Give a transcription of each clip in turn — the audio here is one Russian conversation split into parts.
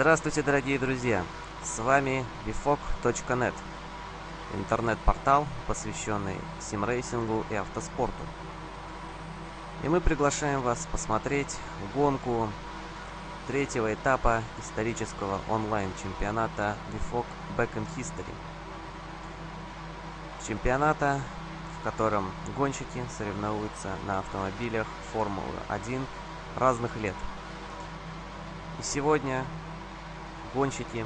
Здравствуйте, дорогие друзья! С вами bifog.net, интернет-портал, посвященный симрейсингу и автоспорту. И мы приглашаем вас посмотреть гонку третьего этапа исторического онлайн-чемпионата Bifog Back in History. Чемпионата, в котором гонщики соревнуются на автомобилях Формулы-1 разных лет. И сегодня гонщики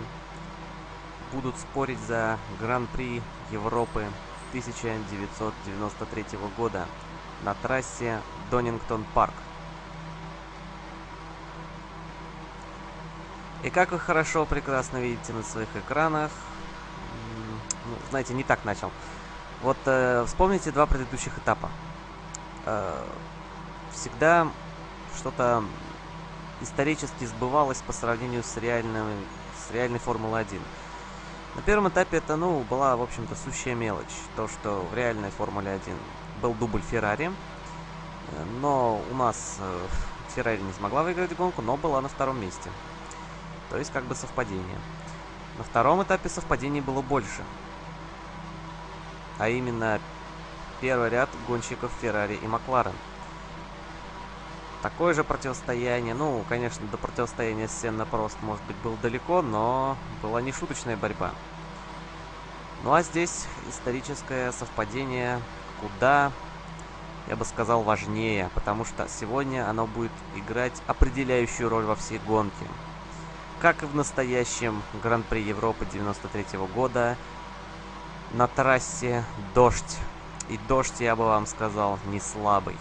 будут спорить за Гран-при Европы 1993 года на трассе Донингтон Парк. И как вы хорошо, прекрасно видите на своих экранах, ну, знаете, не так начал. Вот э, вспомните два предыдущих этапа. Э, всегда что-то исторически сбывалось по сравнению с, реальным, с реальной Формулой-1. На первом этапе это, ну, была, в общем-то, сущая мелочь. То, что в реальной Формуле 1 был дубль Феррари. Но у нас э, Феррари не смогла выиграть гонку, но была на втором месте. То есть, как бы совпадение. На втором этапе совпадений было больше. А именно, первый ряд гонщиков Феррари и Макларен – такое же противостояние. Ну, конечно, до противостояния с Сенна Прост, может быть, был далеко, но была не шуточная борьба. Ну а здесь историческое совпадение куда, я бы сказал, важнее, потому что сегодня оно будет играть определяющую роль во всей гонке. Как и в настоящем Гран-при Европы 93 -го года, на трассе дождь. И дождь, я бы вам сказал, не слабый.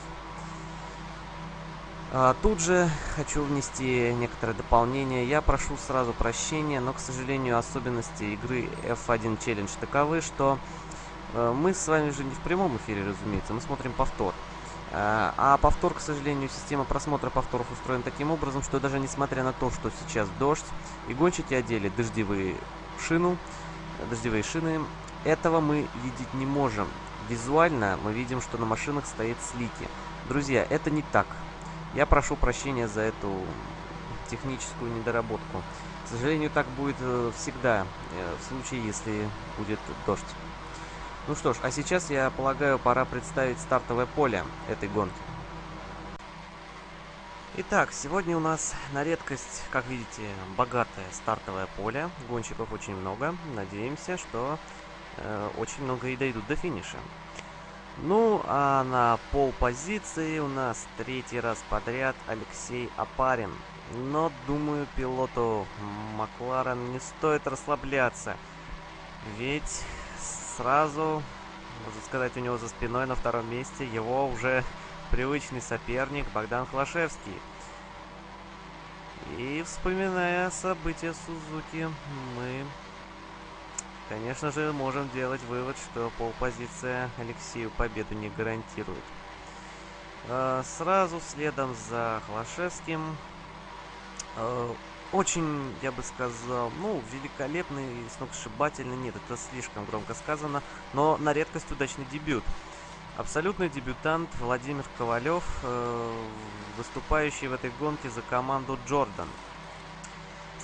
А, тут же хочу внести некоторое дополнение. Я прошу сразу прощения, но, к сожалению, особенности игры F1 Challenge таковы, что э, мы с вами же не в прямом эфире, разумеется, мы смотрим повтор. А, а повтор, к сожалению, система просмотра повторов устроена таким образом, что даже несмотря на то, что сейчас дождь, и гонщики одели дождевые шину, дождевые шины, этого мы видеть не можем. Визуально мы видим, что на машинах стоит слики. Друзья, это не так. Я прошу прощения за эту техническую недоработку. К сожалению, так будет э, всегда, э, в случае, если будет дождь. Ну что ж, а сейчас, я полагаю, пора представить стартовое поле этой гонки. Итак, сегодня у нас на редкость, как видите, богатое стартовое поле. Гонщиков очень много. Надеемся, что э, очень много и дойдут до финиша. Ну, а на пол позиции у нас третий раз подряд Алексей Апарин. Но, думаю, пилоту Макларен не стоит расслабляться. Ведь сразу, можно сказать, у него за спиной на втором месте его уже привычный соперник Богдан Хлашевский. И вспоминая события Сузуки, мы Конечно же, можем делать вывод, что полпозиция Алексею победу не гарантирует. А, сразу следом за Хлашевским. А, очень, я бы сказал, ну, великолепный, сногсшибательный, нет, это слишком громко сказано, но на редкость удачный дебют. Абсолютный дебютант Владимир Ковалев, э, выступающий в этой гонке за команду Джордан.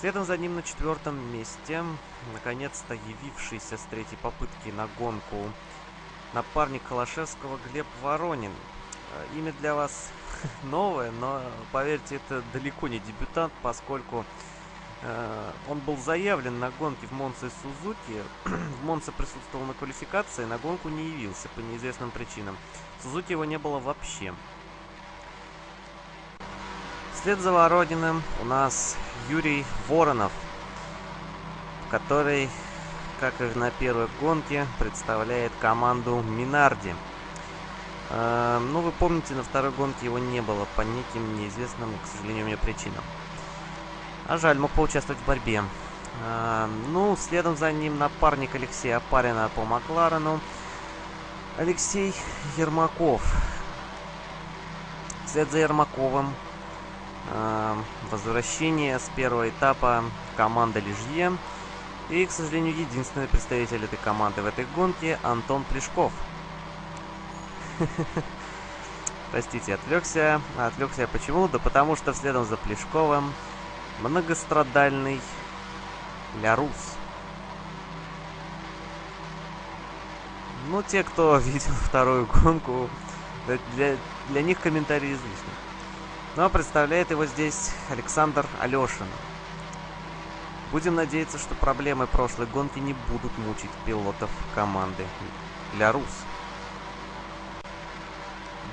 Следом за ним на четвертом месте, наконец-то явившийся с третьей попытки на гонку напарник Холошевского Глеб Воронин. Э, имя для вас новое, но поверьте, это далеко не дебютант, поскольку э, он был заявлен на гонке в Монце Сузуки. в Монце присутствовал на квалификации, на гонку не явился по неизвестным причинам. В Сузуки его не было вообще. Вслед за Ворониным у нас Юрий Воронов, который, как и на первой гонке, представляет команду Минарди. Э, ну, вы помните, на второй гонке его не было по неким неизвестным, к сожалению, мне причинам. А жаль, мог поучаствовать в борьбе. Э, ну, следом за ним напарник Алексея Апарина по Макларену. Алексей Ермаков. Вслед за Ермаковым возвращение с первого этапа команда Лижье. И, к сожалению, единственный представитель этой команды в этой гонке Антон Плешков. Простите, отвлекся. Отвлекся почему? Да потому что следом за Плешковым многострадальный Лярус. Ну, те, кто видел вторую гонку, для, для них комментарии излишни. Но представляет его здесь Александр Алешин. Будем надеяться, что проблемы прошлой гонки не будут мучить пилотов команды Лярус.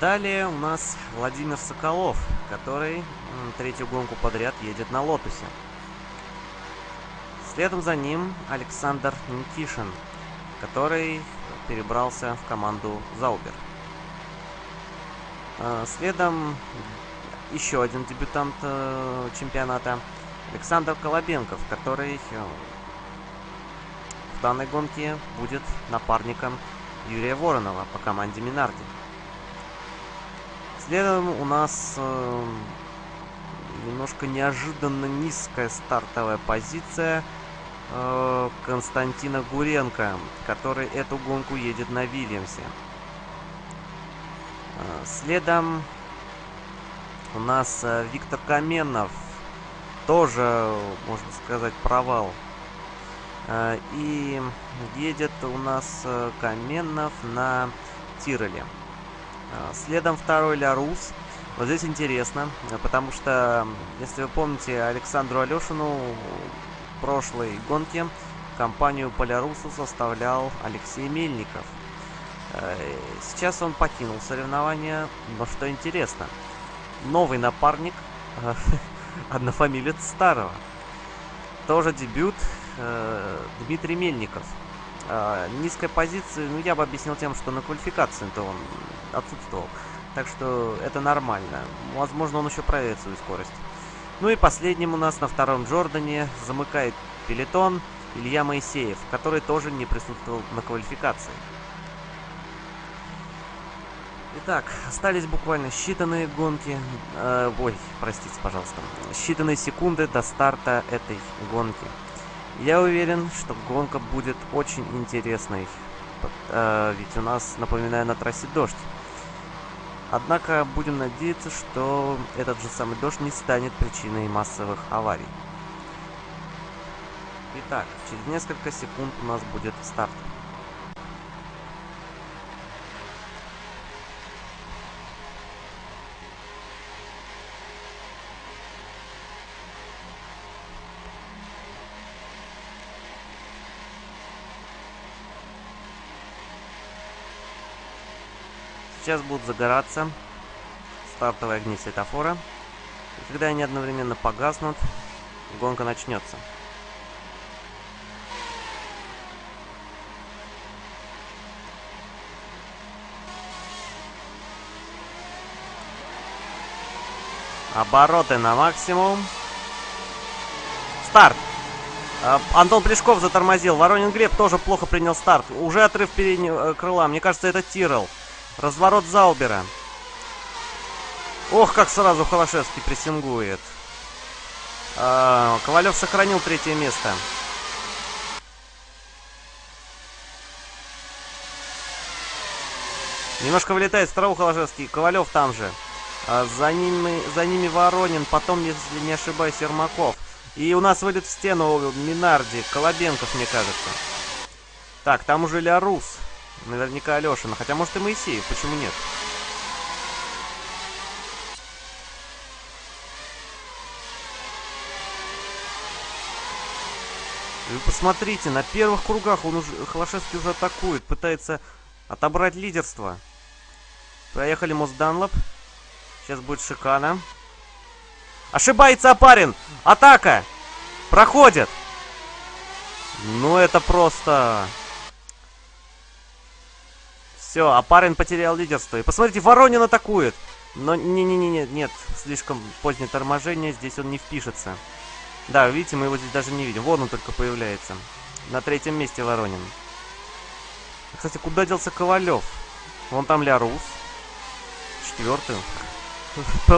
Далее у нас Владимир Соколов, который третью гонку подряд едет на Лотусе. Следом за ним Александр Никишин, который перебрался в команду Заубер. А, следом еще один дебютант э, чемпионата Александр Колобенков, который э, в данной гонке будет напарником Юрия Воронова по команде Минарди. Следом у нас э, немножко неожиданно низкая стартовая позиция э, Константина Гуренко, который эту гонку едет на Вильямсе. Э, следом у нас э, Виктор Каменов, тоже, можно сказать, провал. Э, и едет у нас э, Каменов на Тироле. Следом второй Лярус. Вот здесь интересно, потому что, если вы помните, Александру Алешину в прошлой гонке компанию по Лярусу составлял Алексей Мельников. Сейчас он покинул соревнования, но что интересно, новый напарник, э, однофамилец старого. Тоже дебют э, Дмитрий Мельников. Низкая позиция, ну я бы объяснил тем, что на квалификации-то он отсутствовал. Так что это нормально. Возможно, он еще проверит свою скорость. Ну и последним у нас на втором Джордане замыкает пелетон Илья Моисеев, который тоже не присутствовал на квалификации. Итак, остались буквально считанные гонки, э, ой, простите, пожалуйста, считанные секунды до старта этой гонки. Я уверен, что гонка будет очень интересной, э, ведь у нас, напоминаю, на трассе дождь. Однако будем надеяться, что этот же самый дождь не станет причиной массовых аварий. Итак, через несколько секунд у нас будет старт. Сейчас будут загораться стартовые огни светофора. И когда они одновременно погаснут, гонка начнется. Обороты на максимум. Старт! А, Антон Плешков затормозил. Воронин Глеб тоже плохо принял старт. Уже отрыв переднего э, крыла. Мне кажется, это Тирл. Разворот Заубера. Ох, как сразу Холошевский прессингует. А, Ковалев сохранил третье место. Немножко вылетает второго Холошевский. Ковалев там же. А, за, ними, за ними Воронин. Потом, если не ошибаюсь, Ермаков. И у нас вылет в стену Минарди. Колобенков, мне кажется. Так, там уже Лярус. Наверняка Алешина. Хотя, может, и Моисеев. Почему нет? Вы посмотрите, на первых кругах он уже, Холошевский уже атакует, пытается отобрать лидерство. Проехали мост Данлоп. Сейчас будет шикана. Ошибается Апарин! Атака! Проходит! Ну это просто... Все, а парень потерял лидерство. И посмотрите, Воронин атакует. Но не-не-не, нет, слишком позднее торможение, здесь он не впишется. Да, видите, мы его здесь даже не видим. Вон он только появляется. На третьем месте Воронин. Кстати, куда делся Ковалев? Вон там Лярус. Четвертый.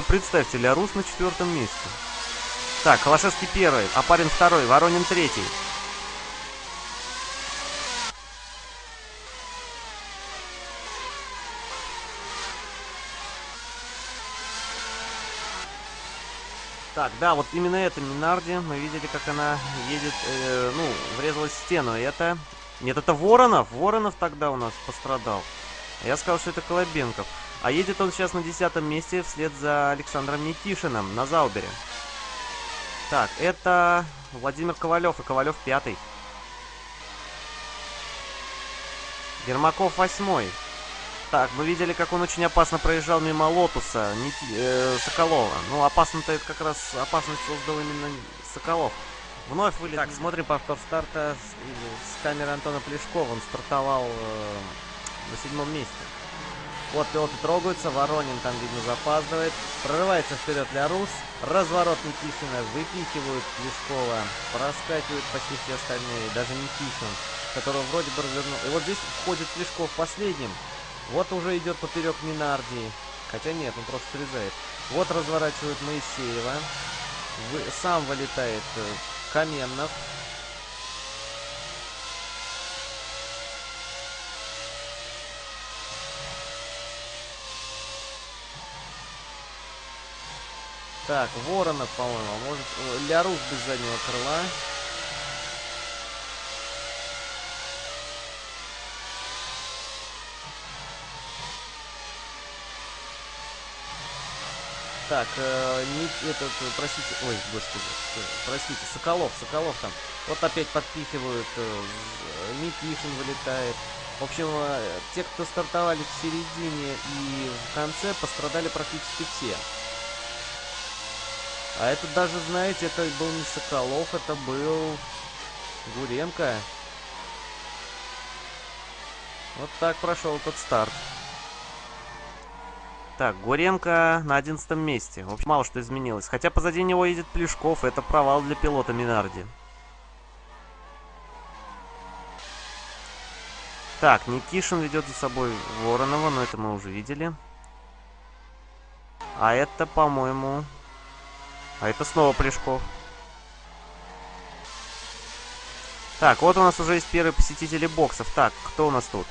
Представьте, Лярус на четвертом месте. Так, Холошевский первый, а парень второй, Воронин третий. Так, да, вот именно это Минарди. Мы видели, как она едет, э, ну, врезалась в стену. Это... Нет, это Воронов. Воронов тогда у нас пострадал. Я сказал, что это Колобенков. А едет он сейчас на десятом месте вслед за Александром Никишиным на Заубере. Так, это Владимир Ковалев и Ковалев пятый. Ермаков восьмой. Так, мы видели, как он очень опасно проезжал мимо Лотуса, Ники, э, Соколова. Ну, опасно-то это как раз опасность создал именно Соколов. Вновь вылет. Так, смотрим повтор старта с, с камеры Антона Плешкова. Он стартовал э, на седьмом месте. Вот пилоты трогаются, Воронин там, видно, запаздывает. Прорывается вперед Лярус. Разворот Никишина, выпихивают Плешкова. Проскакивают почти все остальные, даже Никишин, которого вроде бы развернул. И вот здесь входит Плешков последним. Вот уже идет поперек Минарди. Хотя нет, он просто срезает. Вот разворачивают Моисеева. Вы, сам вылетает э, Каменнов. Так, Воронов, по-моему. А может, Лярус без заднего крыла. Так, э, не, этот, простите, ой, господи, простите, Соколов, Соколов там. Вот опять подпихивают, э, Никишин вылетает. В общем, э, те, кто стартовали в середине и в конце, пострадали практически все. А это даже, знаете, это был не Соколов, это был Гуренко. Вот так прошел этот старт. Так, Гуренко на одиннадцатом месте. В общем, мало что изменилось. Хотя позади него едет Плешков. Это провал для пилота Минарди. Так, Никишин ведет за собой Воронова, но это мы уже видели. А это, по-моему, а это снова Плешков. Так, вот у нас уже есть первые посетители боксов. Так, кто у нас тут?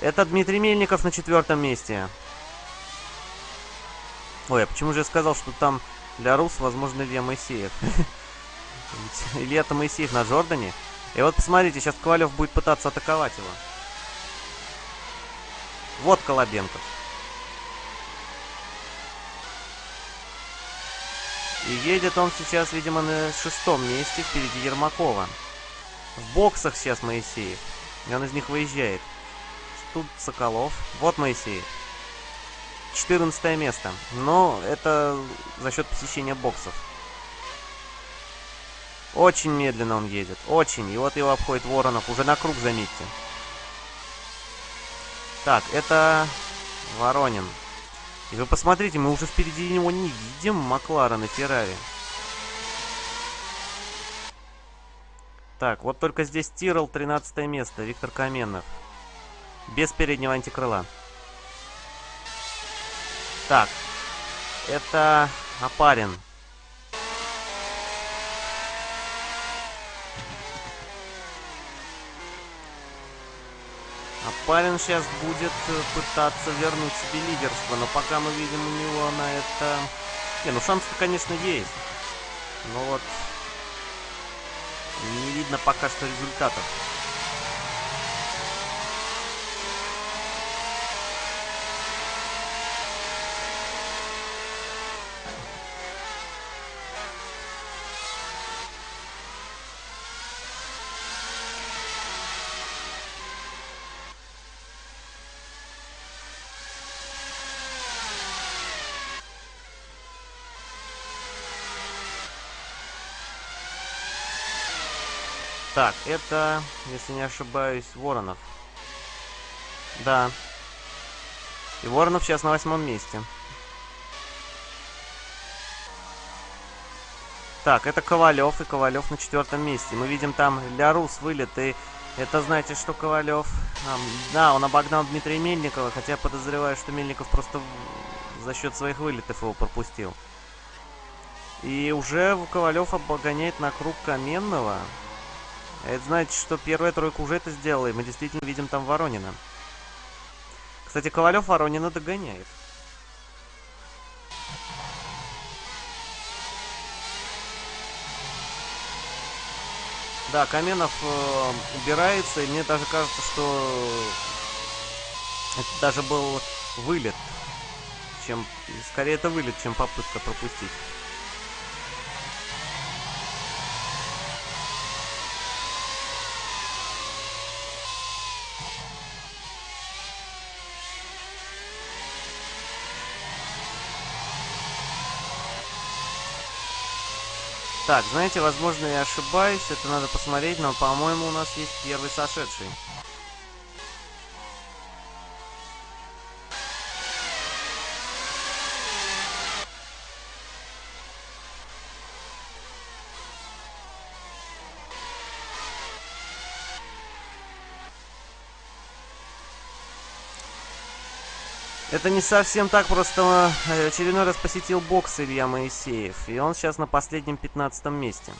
Это Дмитрий Мельников на четвертом месте. Ой, а почему же я сказал, что там для Рус, возможно, Илья Моисеев? Илья-то Моисеев на Джордане. И вот посмотрите, сейчас Ковалев будет пытаться атаковать его. Вот Колобенков. И едет он сейчас, видимо, на шестом месте впереди Ермакова. В боксах сейчас Моисеев. И он из них выезжает. Тут Соколов. Вот Моисеев. 14 место. Но это за счет посещения боксов. Очень медленно он едет. Очень. И вот его обходит Воронов. Уже на круг, заметьте. Так, это Воронин. И вы посмотрите, мы уже впереди него не видим Макларен и Феррари. Так, вот только здесь Тирл, 13 место, Виктор Каменов. Без переднего антикрыла. Так, это Апарин. Парень сейчас будет э, пытаться вернуть себе лидерство, но пока мы видим у него на это... Не, ну шанс-то, конечно, есть. Но вот не видно пока что результатов. Так, это, если не ошибаюсь, Воронов. Да. И Воронов сейчас на восьмом месте. Так, это Ковалев, и Ковалев на четвертом месте. Мы видим там Лярус вылет, и это значит, что Ковалев... А, да, он обогнал Дмитрия Мельникова, хотя подозреваю, что Мельников просто за счет своих вылетов его пропустил. И уже Ковалев обгоняет на круг Каменного. А это значит, что первая тройка уже это сделала, и мы действительно видим там Воронина. Кстати, Ковалев Воронина догоняет. Да, Каменов э, убирается, и мне даже кажется, что это даже был вылет. Чем... Скорее это вылет, чем попытка пропустить. Так, знаете, возможно, я ошибаюсь, это надо посмотреть, но, по-моему, у нас есть первый сошедший. Это не совсем так, просто э, очередной раз посетил бокс Илья Моисеев. И он сейчас на последнем 15 месте.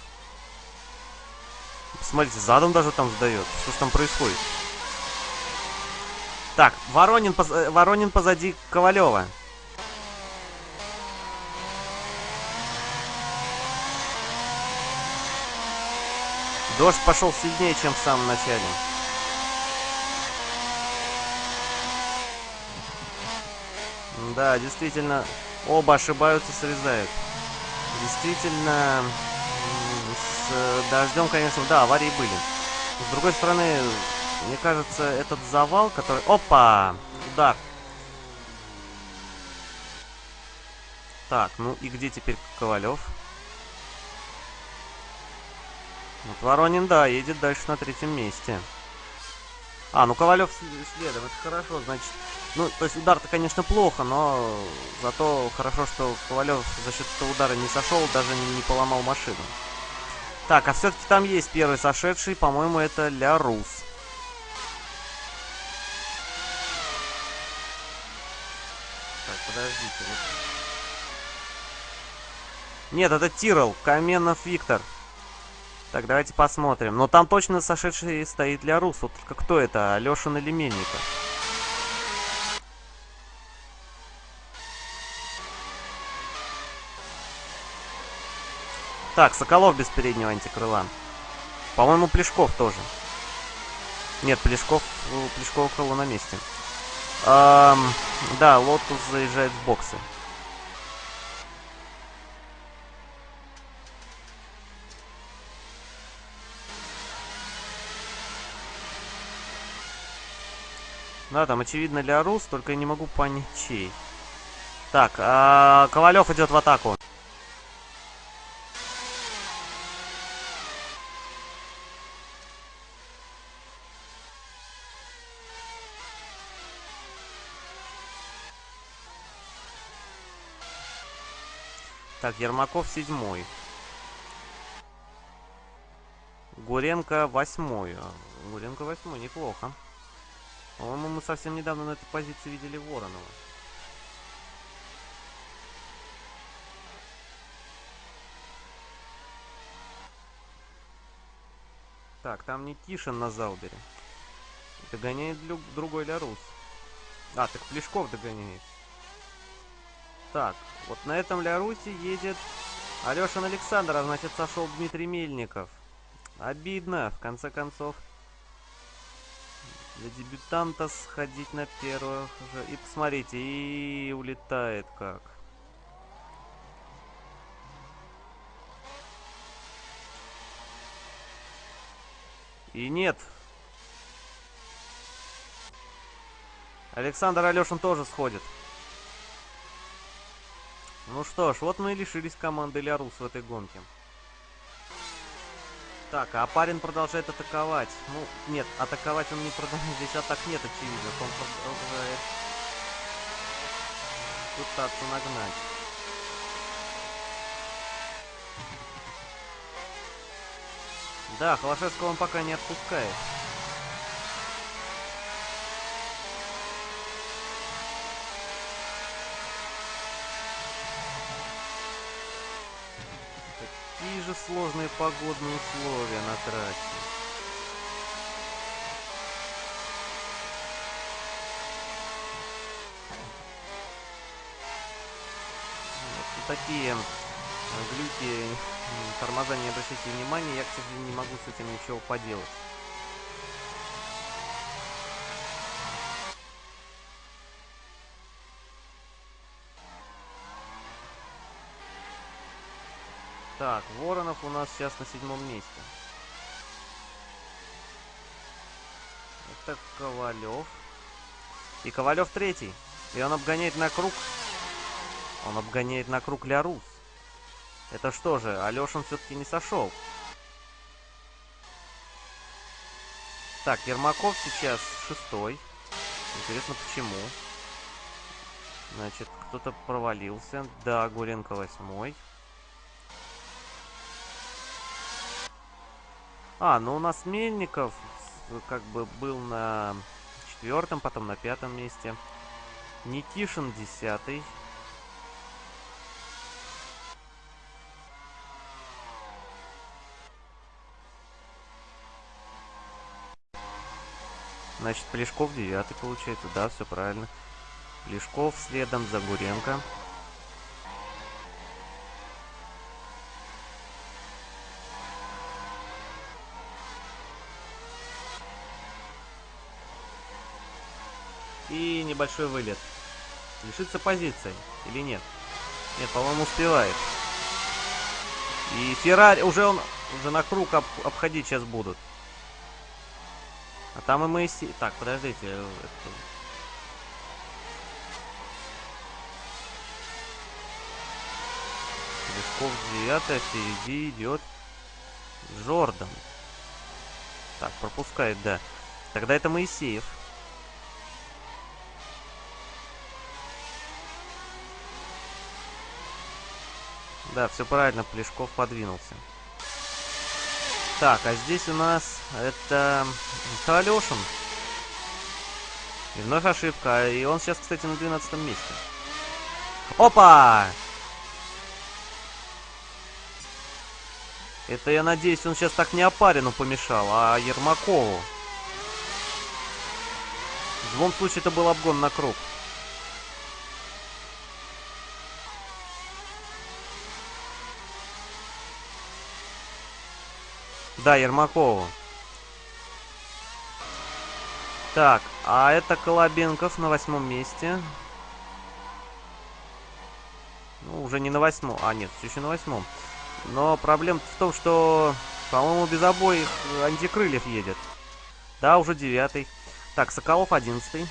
Посмотрите, задом даже там сдает. Что ж там происходит? Так, Воронин, поз... Э, Воронин позади Ковалева. Дождь пошел сильнее, чем в самом начале. Да, действительно, оба ошибаются, срезают. Действительно, с дождем, конечно, да, аварии были. С другой стороны, мне кажется, этот завал, который... Опа! Удар. Так, ну и где теперь Ковалев? Вот Воронин, да, едет дальше на третьем месте. А, ну Ковалев следом, это хорошо, значит... Ну, то есть удар-то, конечно, плохо, но зато хорошо, что Ковалев за счет этого удара не сошел, даже не, поломал машину. Так, а все-таки там есть первый сошедший, по-моему, это Ля Рус. Так, подождите. Вот. Нет, это Тирол, Каменов Виктор. Так, давайте посмотрим. Но там точно сошедший стоит для Рус. Вот только кто это, Алешин или Мельников? Так, Соколов без переднего антикрыла. По-моему, Плешков тоже. Нет, Плешков, Плешков крыло на месте. Эм, да, Лотус заезжает в боксы. Да, там очевидно для Рус, только я не могу понять чей. Так, а Ковалев идет в атаку. Так, Ермаков седьмой. Гуренко восьмой. Гуренко восьмой, неплохо. По-моему, мы совсем недавно на этой позиции видели Воронова. Так, там не Тишин на Заубере. Догоняет другой Лярус. А, так Плешков догоняет. Так, вот на этом Лярусе едет Алешин а значит сошел Дмитрий Мельников. Обидно, в конце концов. Для дебютанта сходить на первых же. И посмотрите, и улетает как. И нет. Александр Алешин тоже сходит. Ну что ж, вот мы и лишились команды Лярус в этой гонке. Так, а парень продолжает атаковать. Ну, нет, атаковать он не продолжает. Здесь атак нет, очевидно. Он продолжает пытаться нагнать. Да, Холошевского он пока не отпускает. Же сложные погодные условия на трассе. Такие глюки, тормоза не обращайте внимания, я, к сожалению, не могу с этим ничего поделать. Так, Воронов у нас сейчас на седьмом месте. Это Ковалев. И Ковалев третий. И он обгоняет на круг. Он обгоняет на круг Лярус. Это что же, Алешин все-таки не сошел. Так, Ермаков сейчас шестой. Интересно, почему. Значит, кто-то провалился. Да, Гуренко восьмой. А, ну у нас Мельников как бы был на четвертом, потом на пятом месте. Никишин десятый. Значит, Плешков девятый получается. Да, все правильно. Плешков следом за Гуренко. И небольшой вылет. Лишится позиции или нет? Нет, по-моему, успевает. И Феррари, уже он, уже на круг об, обходить сейчас будут. А там и Моисей... Так, подождите. Это... Лесков 9, а впереди идет Джордан. Так, пропускает, да. Тогда это Моисеев. Да, все правильно, Плешков подвинулся. Так, а здесь у нас это Алешин. И вновь ошибка. И он сейчас, кстати, на 12 месте. Опа! Это, я надеюсь, он сейчас так не Опарину помешал, а Ермакову. В любом случае, это был обгон на круг. Да, Ермакову. Так, а это Колобенков на восьмом месте. Ну, уже не на восьмом. А, нет, все еще на восьмом. Но проблема в том, что, по-моему, без обоих антикрыльев едет. Да, уже девятый. Так, Соколов одиннадцатый.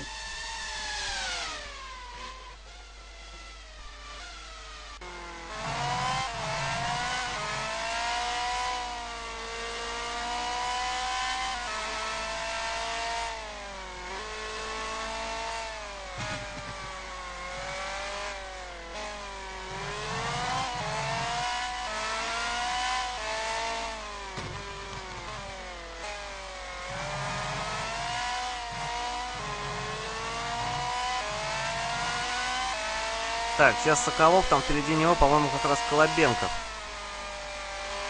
Сейчас Соколов, там впереди него, по-моему, как раз Колобенков.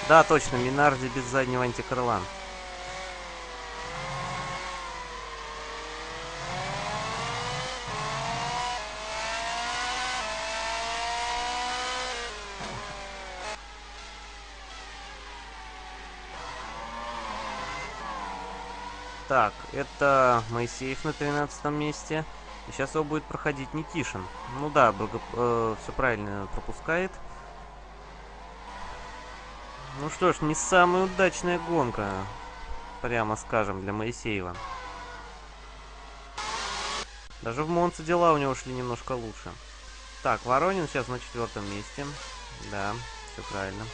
Да, точно, Минарди без заднего антикрыла. Так, это Моисеев на 13 месте. И сейчас его будет проходить Никишин. Ну да, благо, э, все правильно пропускает. Ну что ж, не самая удачная гонка, прямо скажем, для Моисеева. Даже в Монце дела у него шли немножко лучше. Так, Воронин сейчас на четвертом месте. Да, все правильно.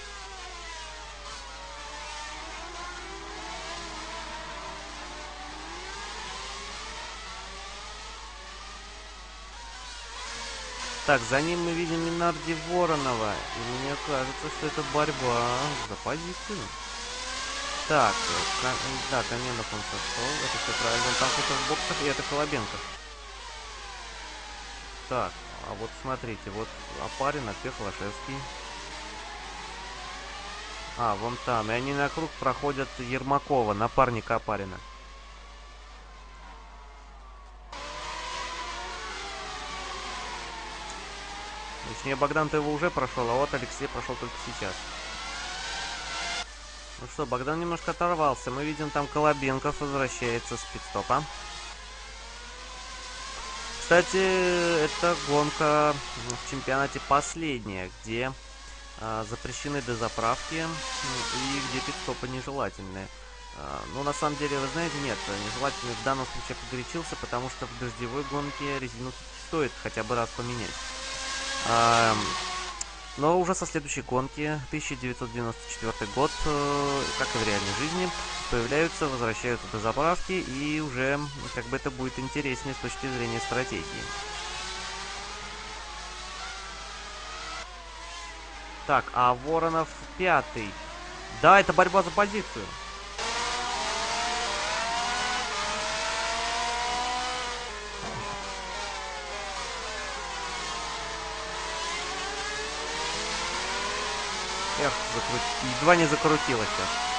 Так, за ним мы видим Минарди Воронова. И мне кажется, что это борьба за позицию. Так, э, Кам... да, Каменов он сошел. Это все правильно. Он там кто-то в боксах, и это Колобенко. Так, а вот смотрите, вот Апарин, Опех, Лошевский. А, вон там. И они на круг проходят Ермакова, напарника Апарина. Точнее, Богдан-то его уже прошел, а вот Алексей прошел только сейчас. Ну что, Богдан немножко оторвался. Мы видим, там Колобенков возвращается с пидстопа. Кстати, это гонка в чемпионате последняя, где э, запрещены дозаправки и где пидстопы нежелательные. Э, ну, на самом деле, вы знаете, нет, нежелательный в данном случае погорячился, потому что в дождевой гонке резину стоит хотя бы раз поменять. Но уже со следующей гонки, 1994 год, э, как и в реальной жизни, появляются, возвращаются до заправки, и уже как бы это будет интереснее с точки зрения стратегии. Так, а Воронов пятый. Да, это борьба за позицию. Эх, закрути... едва не закрутилось сейчас.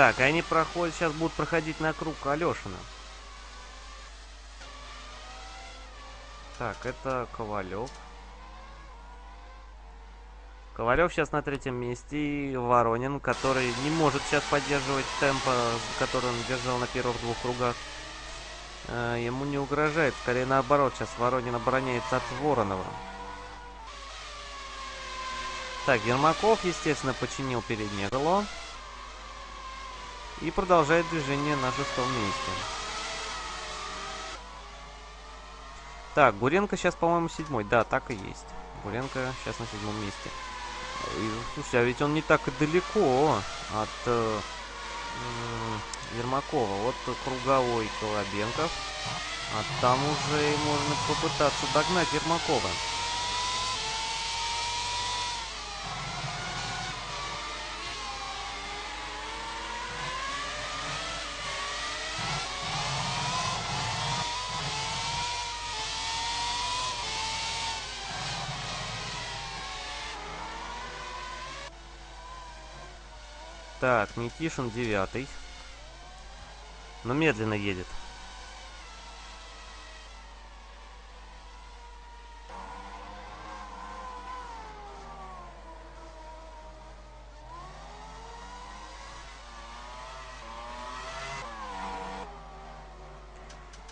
Так, они проходят, сейчас будут проходить на круг Алешина. Так, это Ковалев. Ковалев сейчас на третьем месте. И Воронин, который не может сейчас поддерживать темпа, который он держал на первых двух кругах. Э, ему не угрожает. Скорее наоборот, сейчас Воронин обороняется от Воронова. Так, Ермаков, естественно, починил переднее крыло. И продолжает движение на шестом месте. Так, Гуренко сейчас, по-моему, седьмой. Да, так и есть. Гуренко сейчас на седьмом месте. И, слушайте, а ведь он не так и далеко от э, э, Ермакова. Вот круговой Колобенков. А там уже можно попытаться догнать Ермакова. Так, Никишин девятый. Но медленно едет.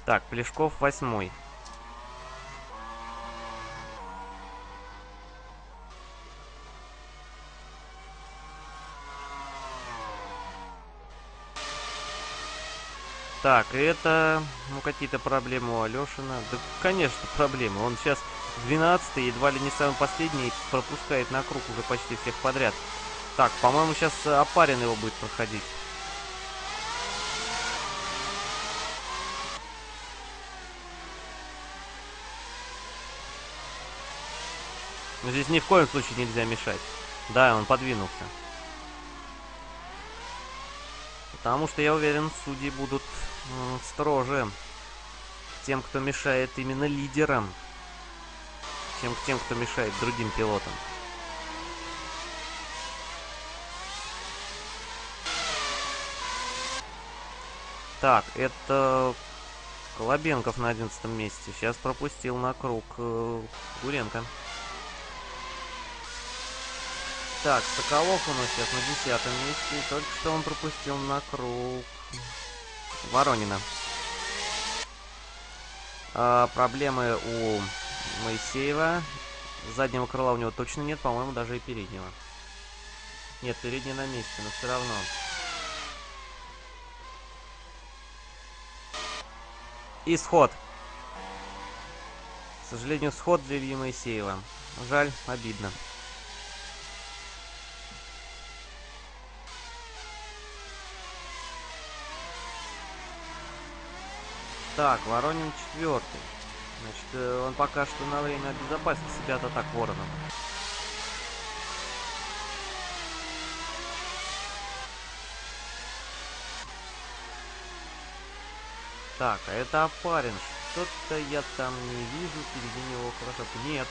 Так, Плешков восьмой. Так, это, ну, какие-то проблемы у Алешина. Да, конечно, проблемы. Он сейчас 12 едва ли не самый последний, пропускает на круг уже почти всех подряд. Так, по-моему, сейчас Апарин его будет проходить. Но здесь ни в коем случае нельзя мешать. Да, он подвинулся. Потому что, я уверен, судьи будут строже тем, кто мешает именно лидерам, чем к тем, кто мешает другим пилотам. Так, это Колобенков на одиннадцатом месте. Сейчас пропустил на круг э, Гуренко. Так, Соколов у нас сейчас на десятом месте. Только что он пропустил на круг Воронина. А, проблемы у Моисеева. Заднего крыла у него точно нет, по-моему, даже и переднего. Нет, передний на месте, но все равно. Исход. К сожалению, сход для Ильи Моисеева. Жаль, обидно. Так, Воронин четвертый. Значит, э, он пока что на время обезопасил себя от атак Ворона. Так, а это опарин. Что-то я там не вижу впереди него хорошо. Нет.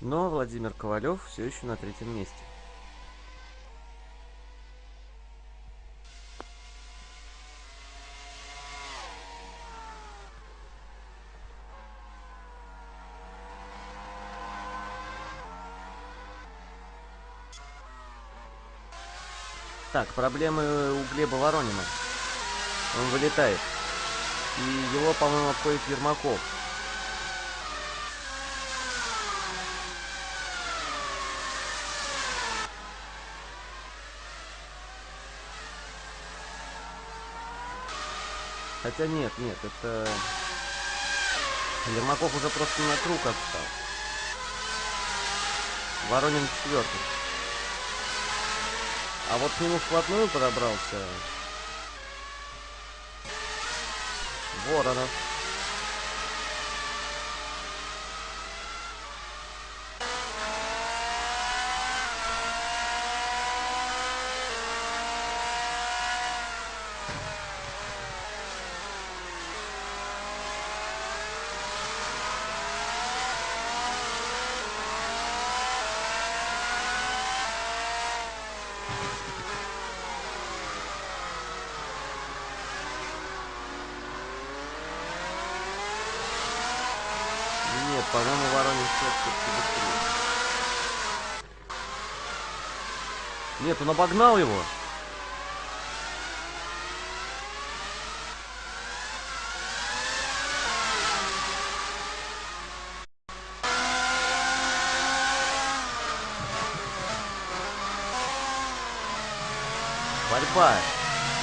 Но Владимир Ковалев все еще на третьем месте. Проблемы у Глеба Воронина. Он вылетает. И его, по-моему, обходит Ермаков. Хотя нет, нет, это... Ермаков уже просто на круг отстал. Воронин четвертый. А вот к нему вплотную подобрался Воронов. Нет, по-моему, Воронин все-таки быстрее. Нет, он обогнал его. Борьба.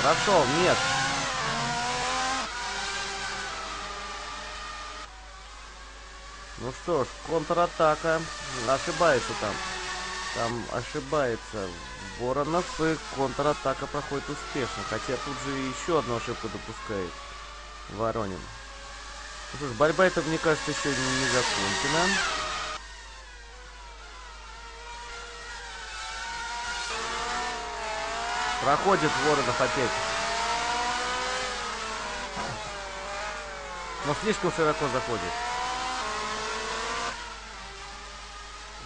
Прошел, нет. Ну что ж, контратака. Ошибается там. Там ошибается Воронов, и контратака проходит успешно. Хотя тут же еще одну ошибку допускает Воронин. Ну что ж, борьба это, мне кажется, еще не закончена. Проходит Воронов опять. Но слишком широко заходит.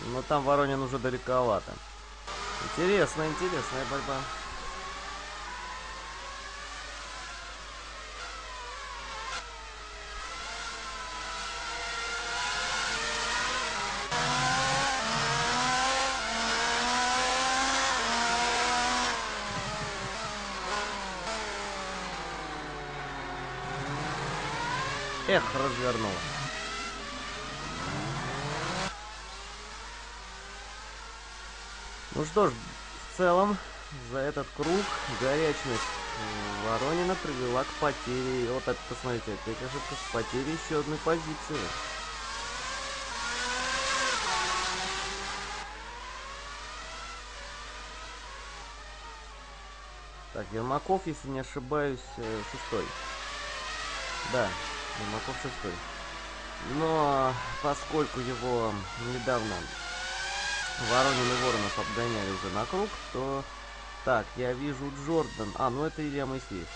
Но там Воронин уже далековато. Интересная, интересная борьба. Эх, развернула. Ну что ж, в целом, за этот круг горячность Воронина привела к потере. Вот это, посмотрите, опять ошибка с потерей еще одной позиции. Так, Ермаков, если не ошибаюсь, э, шестой. Да, Ермаков шестой. Но поскольку его недавно Воронин и Воронов обгоняли уже на круг, то... Так, я вижу Джордан. А, ну это Илья Моисеев.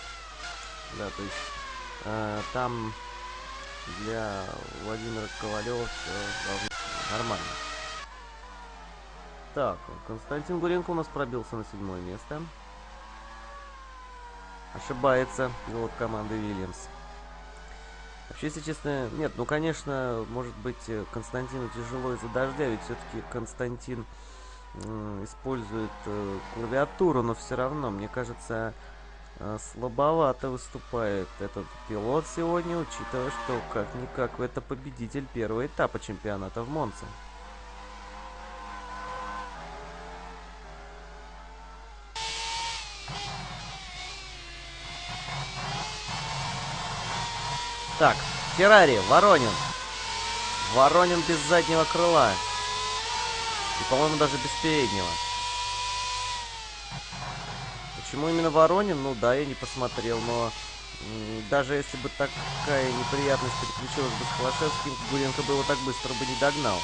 Да, то есть э, там для Владимира Ковалева все нормально. Так, Константин Гуренко у нас пробился на седьмое место. Ошибается пилот команды Вильямс. Вообще, если честно, нет, ну, конечно, может быть, э, Константину тяжело из-за дождя, ведь все-таки Константин э, использует э, клавиатуру, но все равно, мне кажется, э, слабовато выступает этот пилот сегодня, учитывая, что как-никак это победитель первого этапа чемпионата в Монце. Так, Феррари, Воронин. Воронин без заднего крыла. И, по-моему, даже без переднего. Почему именно Воронин? Ну да, я не посмотрел, но даже если бы такая неприятность переключилась бы с Холошевским, Гуренко бы его так быстро бы не догнал.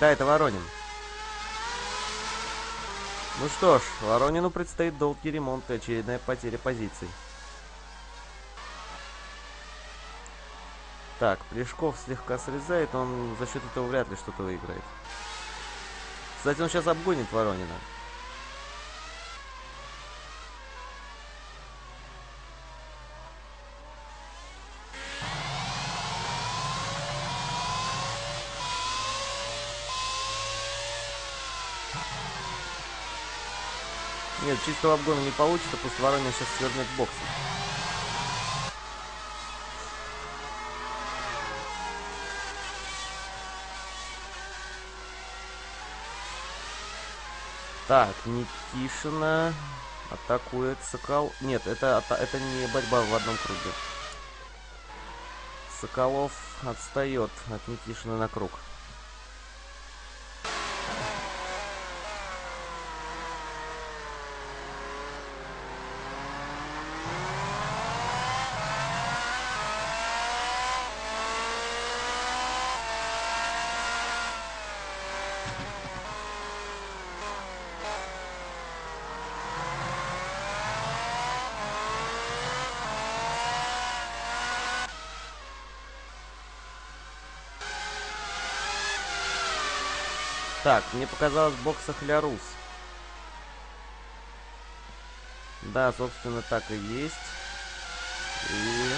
Да, это Воронин. Ну что ж, Воронину предстоит долгий ремонт и очередная потеря позиций. Так, Плешков слегка срезает, он за счет этого вряд ли что-то выиграет. Кстати, он сейчас обгонит Воронина. Нет, чистого обгона не получится, пусть Воронин сейчас свернет боксы. Так, Никишина атакует Сокол... Нет, это, это не борьба в одном круге. Соколов отстает от Никишина на круг. Так, мне показалось в боксах Лярус. Да, собственно, так и есть. И...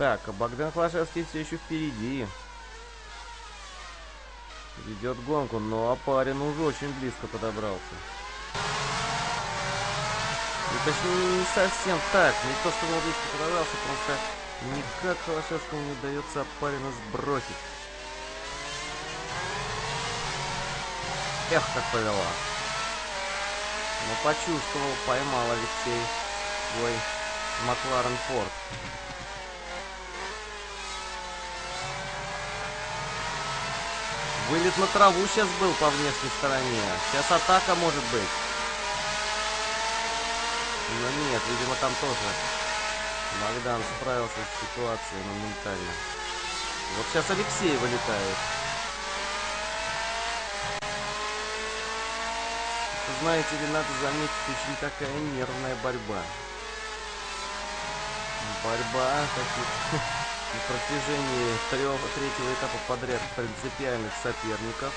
Так, а Богдан Клашевский все еще впереди. Ведет гонку, но парень уже очень близко подобрался. И точнее, не совсем так. Не то, что он близко подобрался, просто никак Холошевскому не удается Апарина сбросить. Эх, как повела. Но почувствовал, поймал Алексей свой Макларен Форд. Вылет на траву сейчас был по внешней стороне. Сейчас атака может быть. Но нет, видимо, там тоже Богдан справился с ситуацией моментально. Вот сейчас Алексей вылетает. Знаете ли, надо заметить, очень такая нервная борьба. Борьба таких на протяжении трех, третьего этапа подряд принципиальных соперников.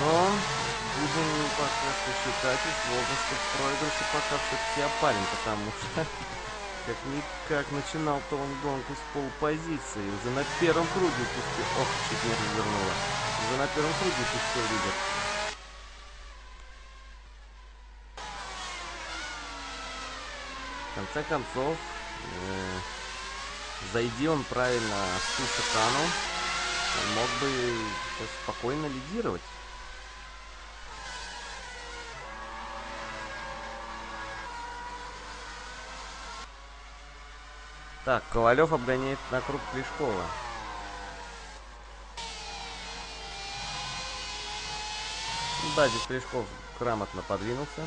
Но будем пока что сложности в проигрыше пока все-таки опалим, потому что как-никак начинал-то он гонку с полпозиции. Уже на первом круге пустил. Ох, чуть не развернула. Уже на первом круге пустил лидер. В конце концов, э, зайди он правильно в ту шикану, он мог бы спокойно лидировать. Так, Ковалев обгоняет на круг Плешкова. Да, здесь Плешков грамотно подвинулся.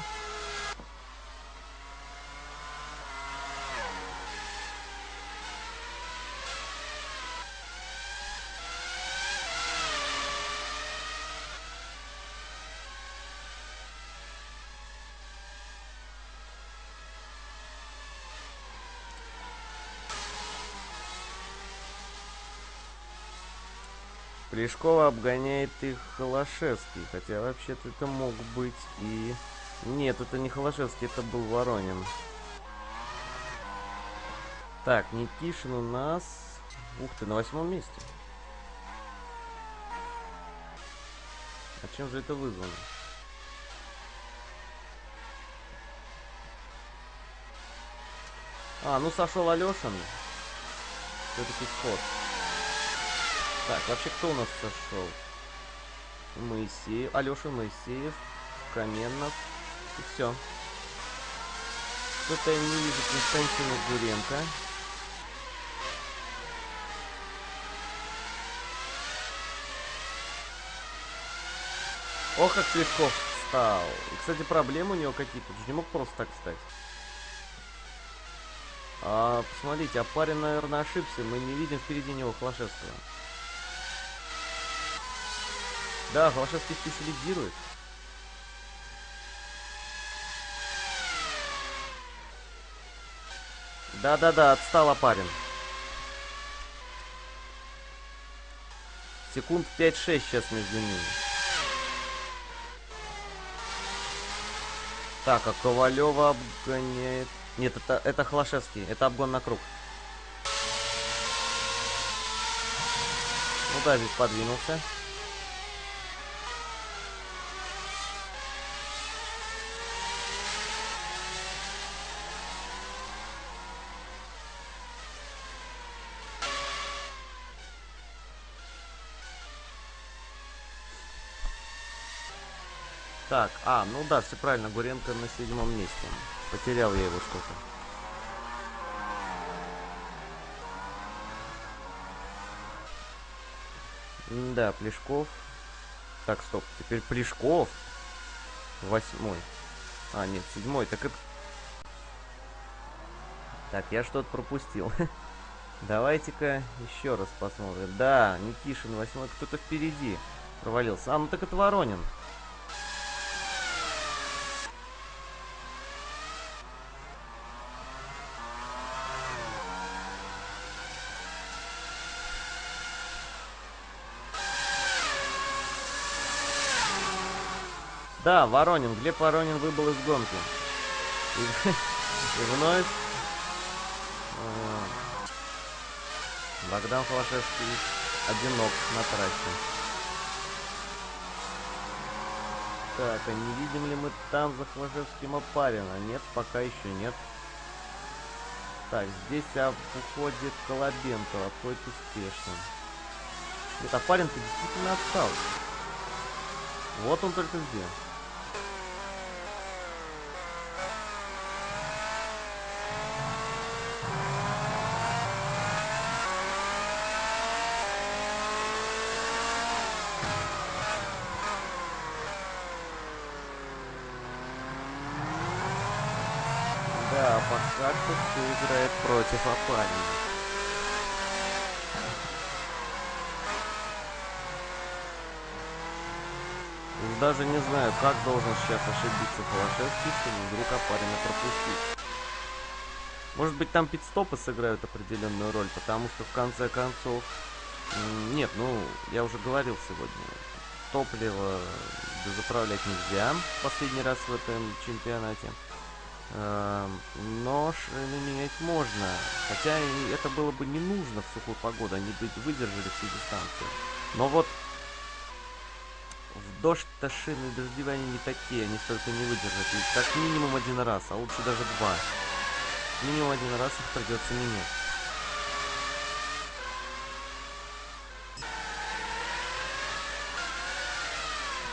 Плешкова обгоняет их Холошевский. Хотя вообще-то это мог быть и... Нет, это не Холошевский, это был Воронин. Так, Никишин у нас... Ух ты, на восьмом месте. А чем же это вызвано? А, ну сошел Алешин. Все-таки сход. Так, вообще кто у нас сошел? Моисеев, Алеша Моисеев, Каменнов. И все. Что-то я не вижу Константина Гуренко. Ох, как Слежков встал. И, кстати, проблемы у него какие-то. Не мог просто так встать. А, посмотрите, а парень, наверное, ошибся. Мы не видим впереди него Холошевского. Да, Холошевский лидирует. Да-да-да, отстала парень. Секунд 5-6 сейчас между ними. Так, а Ковалева обгоняет... Нет, это, это Холошевский. Это обгон на круг. Ну да, здесь подвинулся. Так, а, ну да, все правильно, Гуренко на седьмом месте. Потерял я его что-то. Да, Плешков. Так, стоп, теперь Плешков. Восьмой. А, нет, седьмой, так это... Так, я что-то пропустил. Давайте-ка еще раз посмотрим. Да, Никишин восьмой, кто-то впереди провалился. А, ну так это Воронин. Да, Воронин. Глеб Воронин выбыл из гонки. И, и вновь... Э, Богдан Холошевский одинок на трассе. Так, а не видим ли мы там за Холошевским Опарина? Нет, пока еще нет. Так, здесь а, уходит Колобенко, отходит успешно. Нет, Опарин-то действительно отстал. Вот он только где. пока что все против Апарина. Даже не знаю, как должен сейчас ошибиться Холошевский, чтобы вдруг Апарина пропустить. Может быть, там пидстопы сыграют определенную роль, потому что в конце концов... Нет, ну, я уже говорил сегодня, топливо заправлять нельзя последний раз в этом чемпионате. Эм, но шины менять можно. Хотя это было бы не нужно в сухую погоду, они бы выдержали всю дистанцию. Но вот в дождь-то шины дождевые они не такие, они столько не выдержат. И как минимум один раз, а лучше даже два. Минимум один раз их придется менять.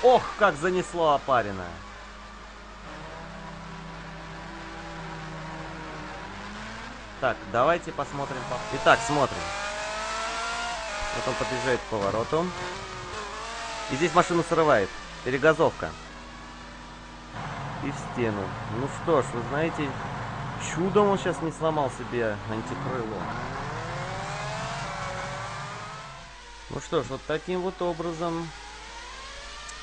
Ох, как занесло опарина. Так, давайте посмотрим. Итак, смотрим. Вот он подъезжает к повороту. И здесь машину срывает. Перегазовка. И в стену. Ну что ж, вы знаете, чудом он сейчас не сломал себе антикрыло. Ну что ж, вот таким вот образом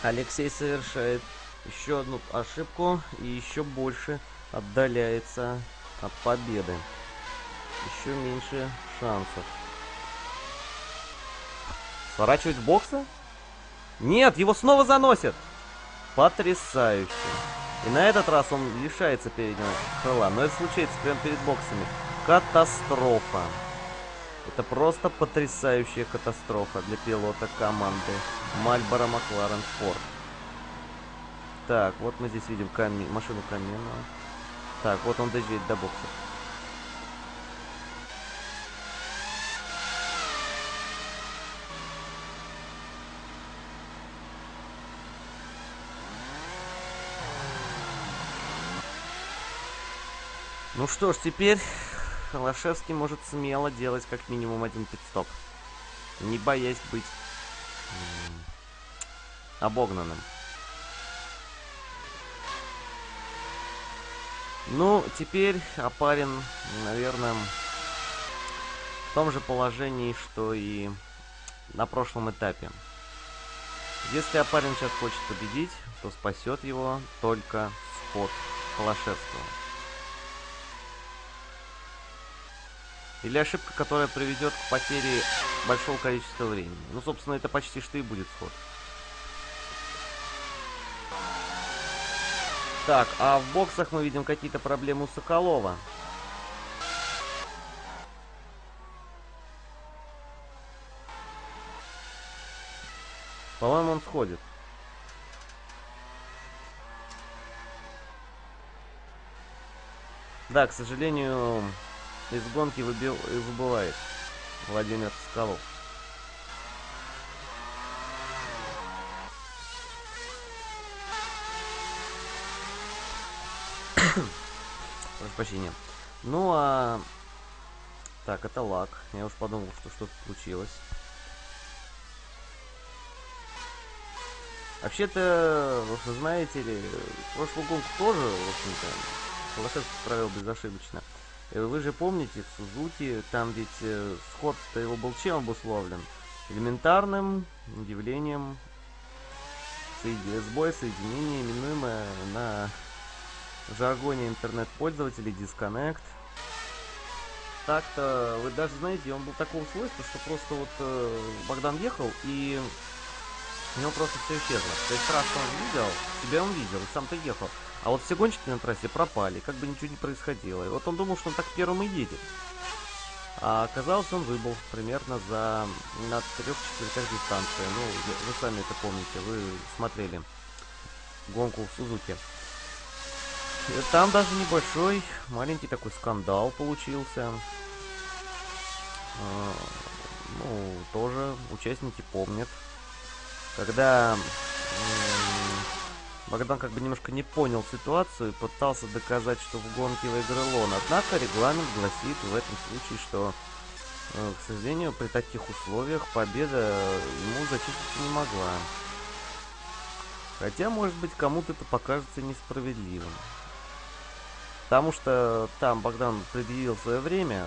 Алексей совершает еще одну ошибку и еще больше отдаляется от победы еще меньше шансов. Сворачивать в боксы? Нет, его снова заносят! Потрясающе. И на этот раз он лишается переднего крыла. Но это случается прямо перед боксами. Катастрофа. Это просто потрясающая катастрофа для пилота команды Мальборо Макларен Форд. Так, вот мы здесь видим ками... машину камина. Так, вот он доезжает до бокса. Ну что ж, теперь Холошевский может смело делать как минимум один пидстоп. Не боясь быть обогнанным. Ну, теперь Апарин, наверное, в том же положении, что и на прошлом этапе. Если Апарин сейчас хочет победить, то спасет его только спот Холошевского. Или ошибка, которая приведет к потере большого количества времени. Ну, собственно, это почти что и будет сход. Так, а в боксах мы видим какие-то проблемы у Соколова. По-моему, он сходит. Да, к сожалению, из гонки выбил, выбывает Владимир Соколов. Прошу прощения. Ну а... Так, это лак. Я уж подумал, что что-то случилось. Вообще-то, вы знаете ли, прошлую гонку тоже, в общем-то, Холошевский правил безошибочно. Э, вы же помните, в Сузуки, там ведь э, сход-то его был чем обусловлен? Элементарным явлением сбоя соединения, именуемое на жаргоне интернет-пользователей Disconnect. Так-то, вы даже знаете, он был такого свойства, что просто вот э, Богдан ехал и у него просто все исчезло. То есть раз он видел, тебя он видел, и сам-то ехал. А вот все гонщики на трассе пропали, как бы ничего не происходило. И вот он думал, что он так первым и едет. А оказалось, он выбыл примерно за на трех четвертях дистанции. Ну, вы сами это помните, вы смотрели гонку в Сузуке. И там даже небольшой, маленький такой скандал получился. А, ну, тоже участники помнят. Когда Богдан как бы немножко не понял ситуацию и пытался доказать, что в гонке выиграл он. Однако регламент гласит в этом случае, что, э, к сожалению, при таких условиях победа ему зачислиться не могла. Хотя, может быть, кому-то это покажется несправедливым. Потому что там Богдан предъявил свое время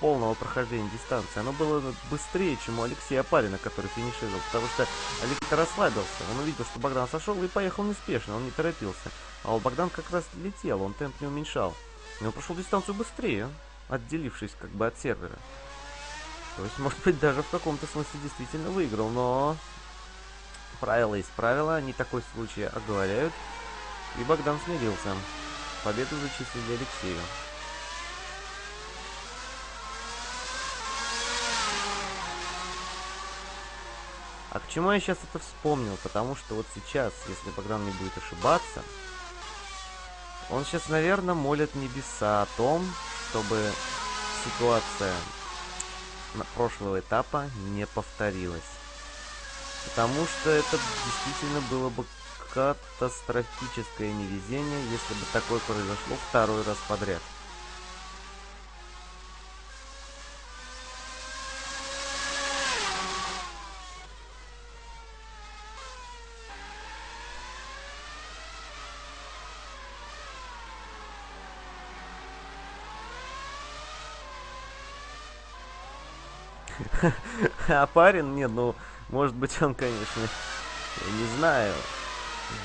полного прохождения дистанции, оно было быстрее, чем у Алексея Апарина, который финишировал, потому что Алексей расслабился, он увидел, что Богдан сошел и поехал неспешно, он не торопился. А вот Богдан как раз летел, он темп не уменьшал. И он прошел дистанцию быстрее, отделившись как бы от сервера. То есть, может быть, даже в каком-то смысле действительно выиграл, но правила есть правила, они такой случай оговоряют. И Богдан смирился. Победу зачислили Алексею. А к чему я сейчас это вспомнил? Потому что вот сейчас, если Богдан не будет ошибаться, он сейчас, наверное, молит небеса о том, чтобы ситуация прошлого этапа не повторилась. Потому что это действительно было бы катастрофическое невезение, если бы такое произошло второй раз подряд. Парень, нет, ну, может быть, он, конечно, я не знаю,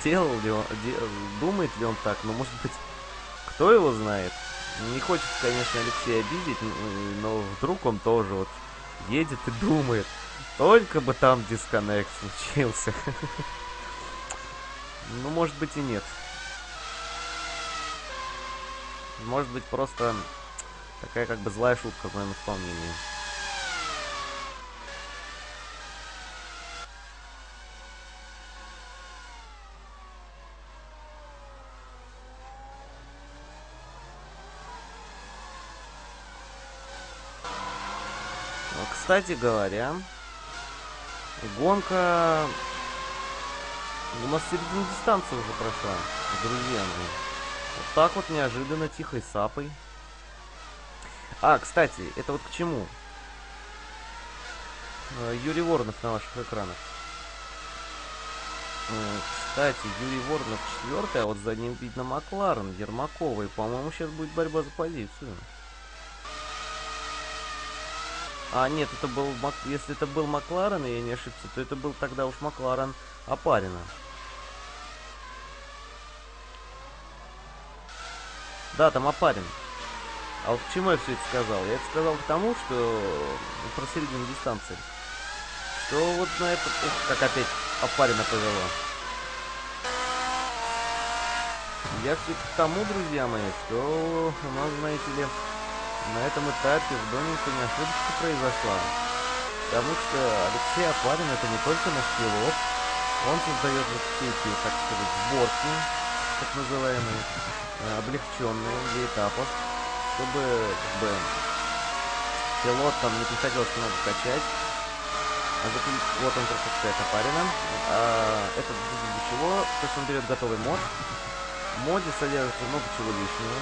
делал ли он, де, думает ли он так, но, может быть, кто его знает. Не хочется, конечно, Алексея обидеть, но вдруг он тоже вот едет и думает, только бы там дисконнект случился. Ну, может быть и нет. Может быть, просто Такая как бы злая шутка в моем исполнении. Кстати говоря, гонка у нас середина дистанции уже прошла, друзья мои. Вот так вот неожиданно, тихой сапой. А, кстати, это вот к чему? Э, Юрий Воронов на ваших экранах. Э, кстати, Юрий Воронов четвертый, а вот за ним видно Макларен, Ермакова. И, по-моему, сейчас будет борьба за позицию. А, нет, это был... Если это был Макларен, и я не ошибся, то это был тогда уж Макларен Апарина. Да, там Апарин. А вот к чему я все это сказал? Я это сказал к тому, что ну, про середину дистанции. Что вот на это... Ух, как опять Апарина повело. Я все к тому, друзья мои, что у нас, знаете ли, на этом этапе в Донинге не ошибочка произошла. Потому что Алексей Апарин это не только наш пилот, он создает вот все эти, так сказать, сборки, так называемые, э, облегченные для этапов, чтобы как бы пилот там не приходилось много качать. А вот он пропускает Апарина. А, это для чего? То, что он берет готовый мод. В моде содержится много чего лишнего.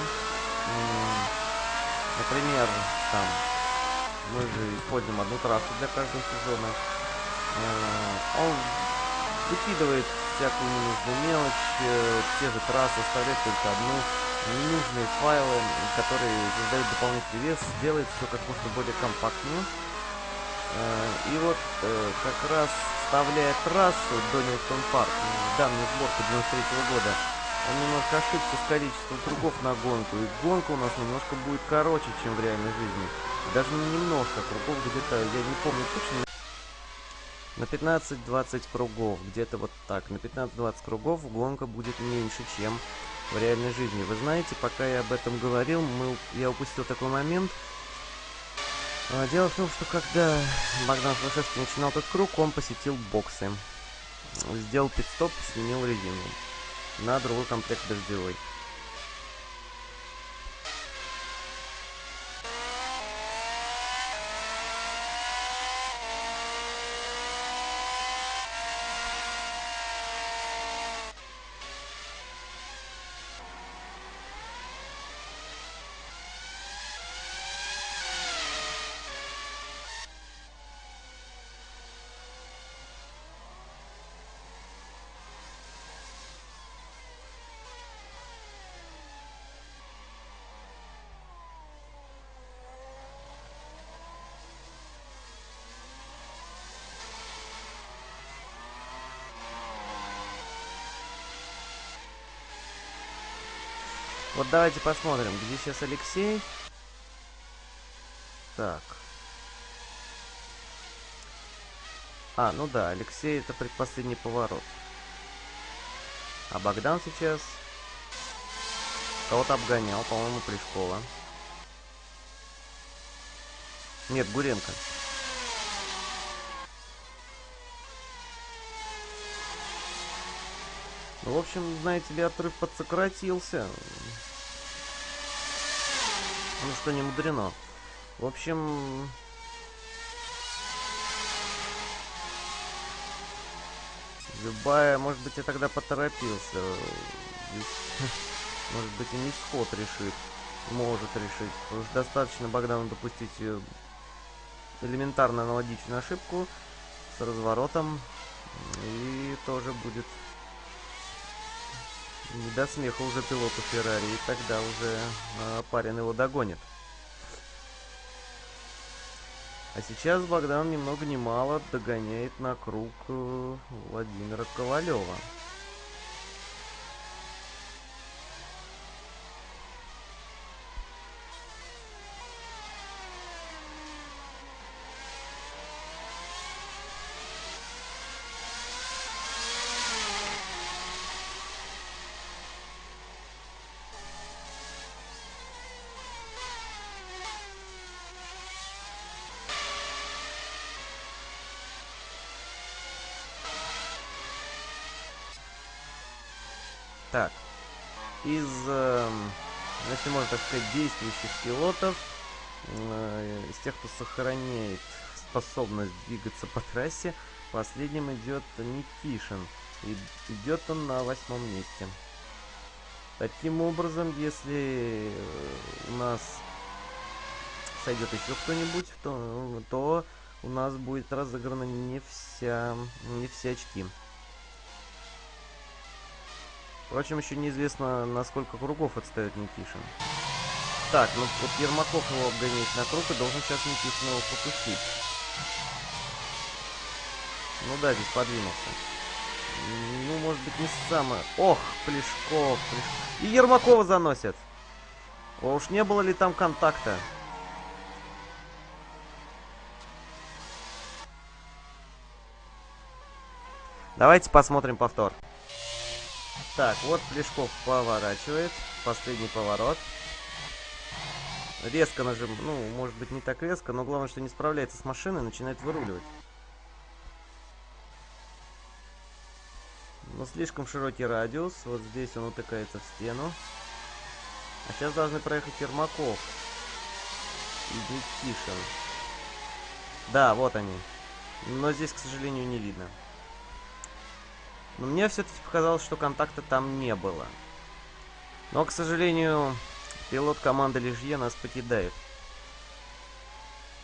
Например, там мы же используем одну трассу для каждого сезона. Э, он выкидывает всякую ненужную мелочь, э, те же трассы, оставляет только одну, ненужные файлы, которые создают дополнительный вес, делает все как можно более компактнее. Э, и вот как раз вставляя трассу Донилтон Парк в данную сборку 93 -го года, он немножко ошибся с количеством кругов на гонку, и гонка у нас немножко будет короче, чем в реальной жизни. Даже не немножко кругов, где-то, я не помню точно, на 15-20 кругов, где-то вот так. На 15-20 кругов гонка будет меньше, чем в реальной жизни. Вы знаете, пока я об этом говорил, мы, я упустил такой момент. А, дело в том, что когда Богдан Слушевский начинал этот круг, он посетил боксы. Сделал пит-стоп, сменил резину на другой комплект дождевой. Вот давайте посмотрим, где сейчас Алексей. Так. А, ну да, Алексей это предпоследний поворот. А Богдан сейчас кого-то обгонял, по-моему, Плешкова. Нет, Гуренко. Ну, в общем, знаете ли, отрыв подсократился. Ну что, не мудрено. В общем... Любая, может быть, я тогда поторопился. Может быть, и не сход решит. Может решить. Уж достаточно Богдану допустить э, элементарно аналогичную ошибку с разворотом. И тоже будет не до смеха уже пилоту Феррари, и тогда уже э, парень его догонит. А сейчас Богдан ни много ни мало догоняет на круг э, Владимира Ковалева. Если можно так сказать, действующих пилотов, э, из тех, кто сохраняет способность двигаться по трассе, последним идет Никишин. И идет он на восьмом месте. Таким образом, если у нас сойдет еще кто-нибудь, то, то у нас будет разыграна не вся, не все очки. Впрочем, еще неизвестно, на сколько кругов отстает Никишин. Так, ну вот Ермаков его обгоняет на круг и должен сейчас Никишин его пропустить. Ну да, здесь подвинулся. Ну, может быть, не самое... Ох, Плешков, Плешков. И Ермакова заносят. О, уж не было ли там контакта? Давайте посмотрим повтор. Так, вот Плешков поворачивает. Последний поворот. Резко нажим... Ну, может быть, не так резко, но главное, что не справляется с машиной, начинает выруливать. Но слишком широкий радиус. Вот здесь он утыкается в стену. А сейчас должны проехать Ермаков. И Никишин. Да, вот они. Но здесь, к сожалению, не видно. Но мне все-таки показалось, что контакта там не было. Но, к сожалению, пилот команды Лежье нас покидает.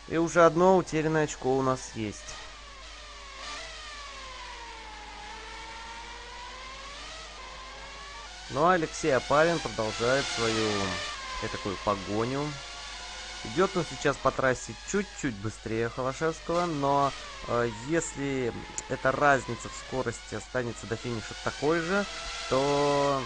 И уже одно утерянное очко у нас есть. Ну а Алексей Апарин продолжает свою э, такую погоню. Идет он сейчас по трассе чуть-чуть быстрее Холошевского, но э, если эта разница в скорости останется до финиша такой же, то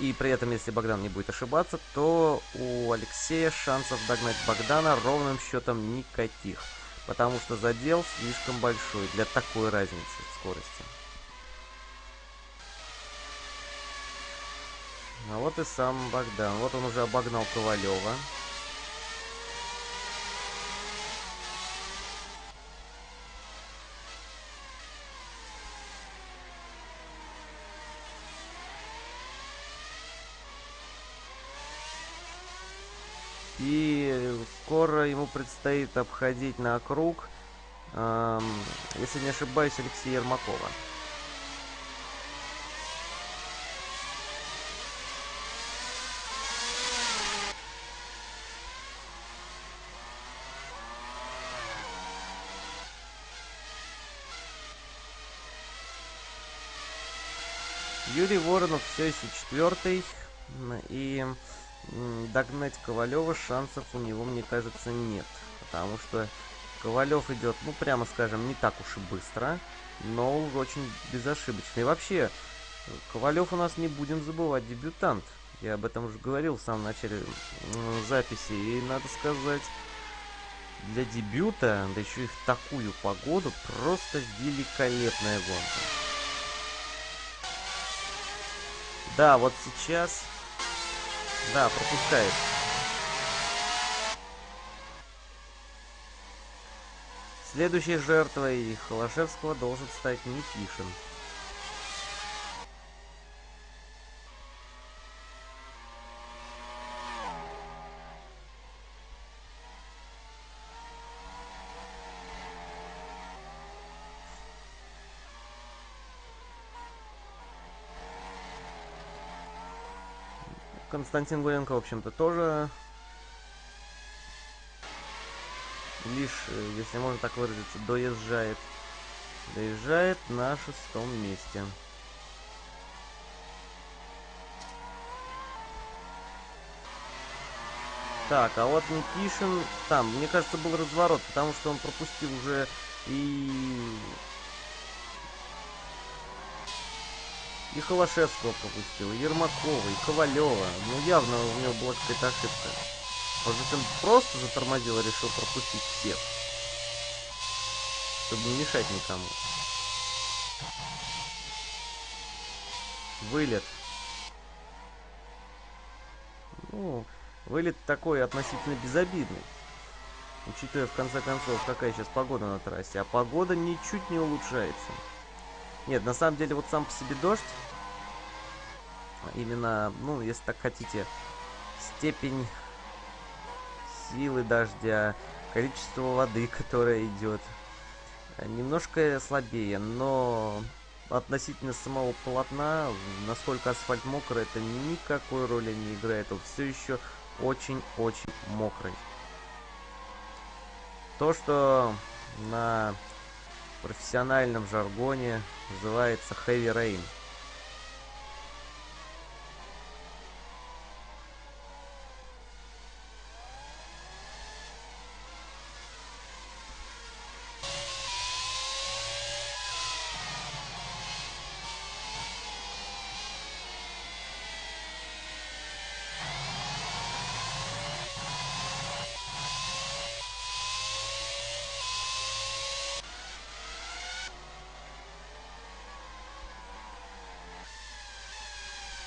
и при этом, если Богдан не будет ошибаться, то у Алексея шансов догнать Богдана ровным счетом никаких. Потому что задел слишком большой для такой разницы в скорости. А вот и сам Богдан. Вот он уже обогнал Ковалева. И скоро предстоит обходить на круг, эм, если не ошибаюсь, Алексея Ермакова. Юрий Воронов все еще четвертый. И догнать Ковалева шансов у него, мне кажется, нет. Потому что Ковалев идет, ну, прямо скажем, не так уж и быстро, но очень безошибочно. И вообще, Ковалев у нас не будем забывать дебютант. Я об этом уже говорил в самом начале записи. И надо сказать, для дебюта, да еще и в такую погоду, просто великолепная гонка. Да, вот сейчас... Да, пропускает. Следующей жертвой Холошевского должен стать Никишин. Константин Гуренко, в общем-то, тоже лишь, э, если можно так выразиться, доезжает. Доезжает на шестом месте. Так, а вот Никишин там, мне кажется, был разворот, потому что он пропустил уже и И Холошевского пропустил, и Ермакова, и Ковалева. Ну, явно у него была какая-то ошибка. Может он просто затормозил и решил пропустить всех. Чтобы не мешать никому. Вылет. Ну, вылет такой относительно безобидный. Учитывая, в конце концов, какая сейчас погода на трассе. А погода ничуть не улучшается. Нет, на самом деле, вот сам по себе дождь именно, ну, если так хотите, степень силы дождя, количество воды, которая идет, немножко слабее, но относительно самого полотна, насколько асфальт мокрый, это никакой роли не играет. Он все еще очень-очень мокрый. То, что на профессиональном жаргоне называется heavy rain –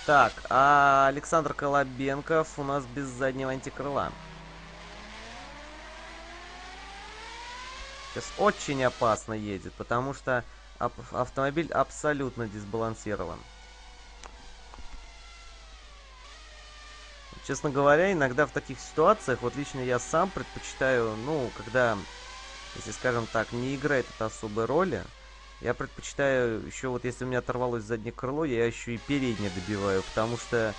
Так, а Александр Колобенков у нас без заднего антикрыла. Сейчас очень опасно едет, потому что автомобиль абсолютно дисбалансирован. Честно говоря, иногда в таких ситуациях, вот лично я сам предпочитаю, ну, когда, если скажем так, не играет это особой роли, я предпочитаю еще вот если у меня оторвалось заднее крыло, я еще и переднее добиваю, потому что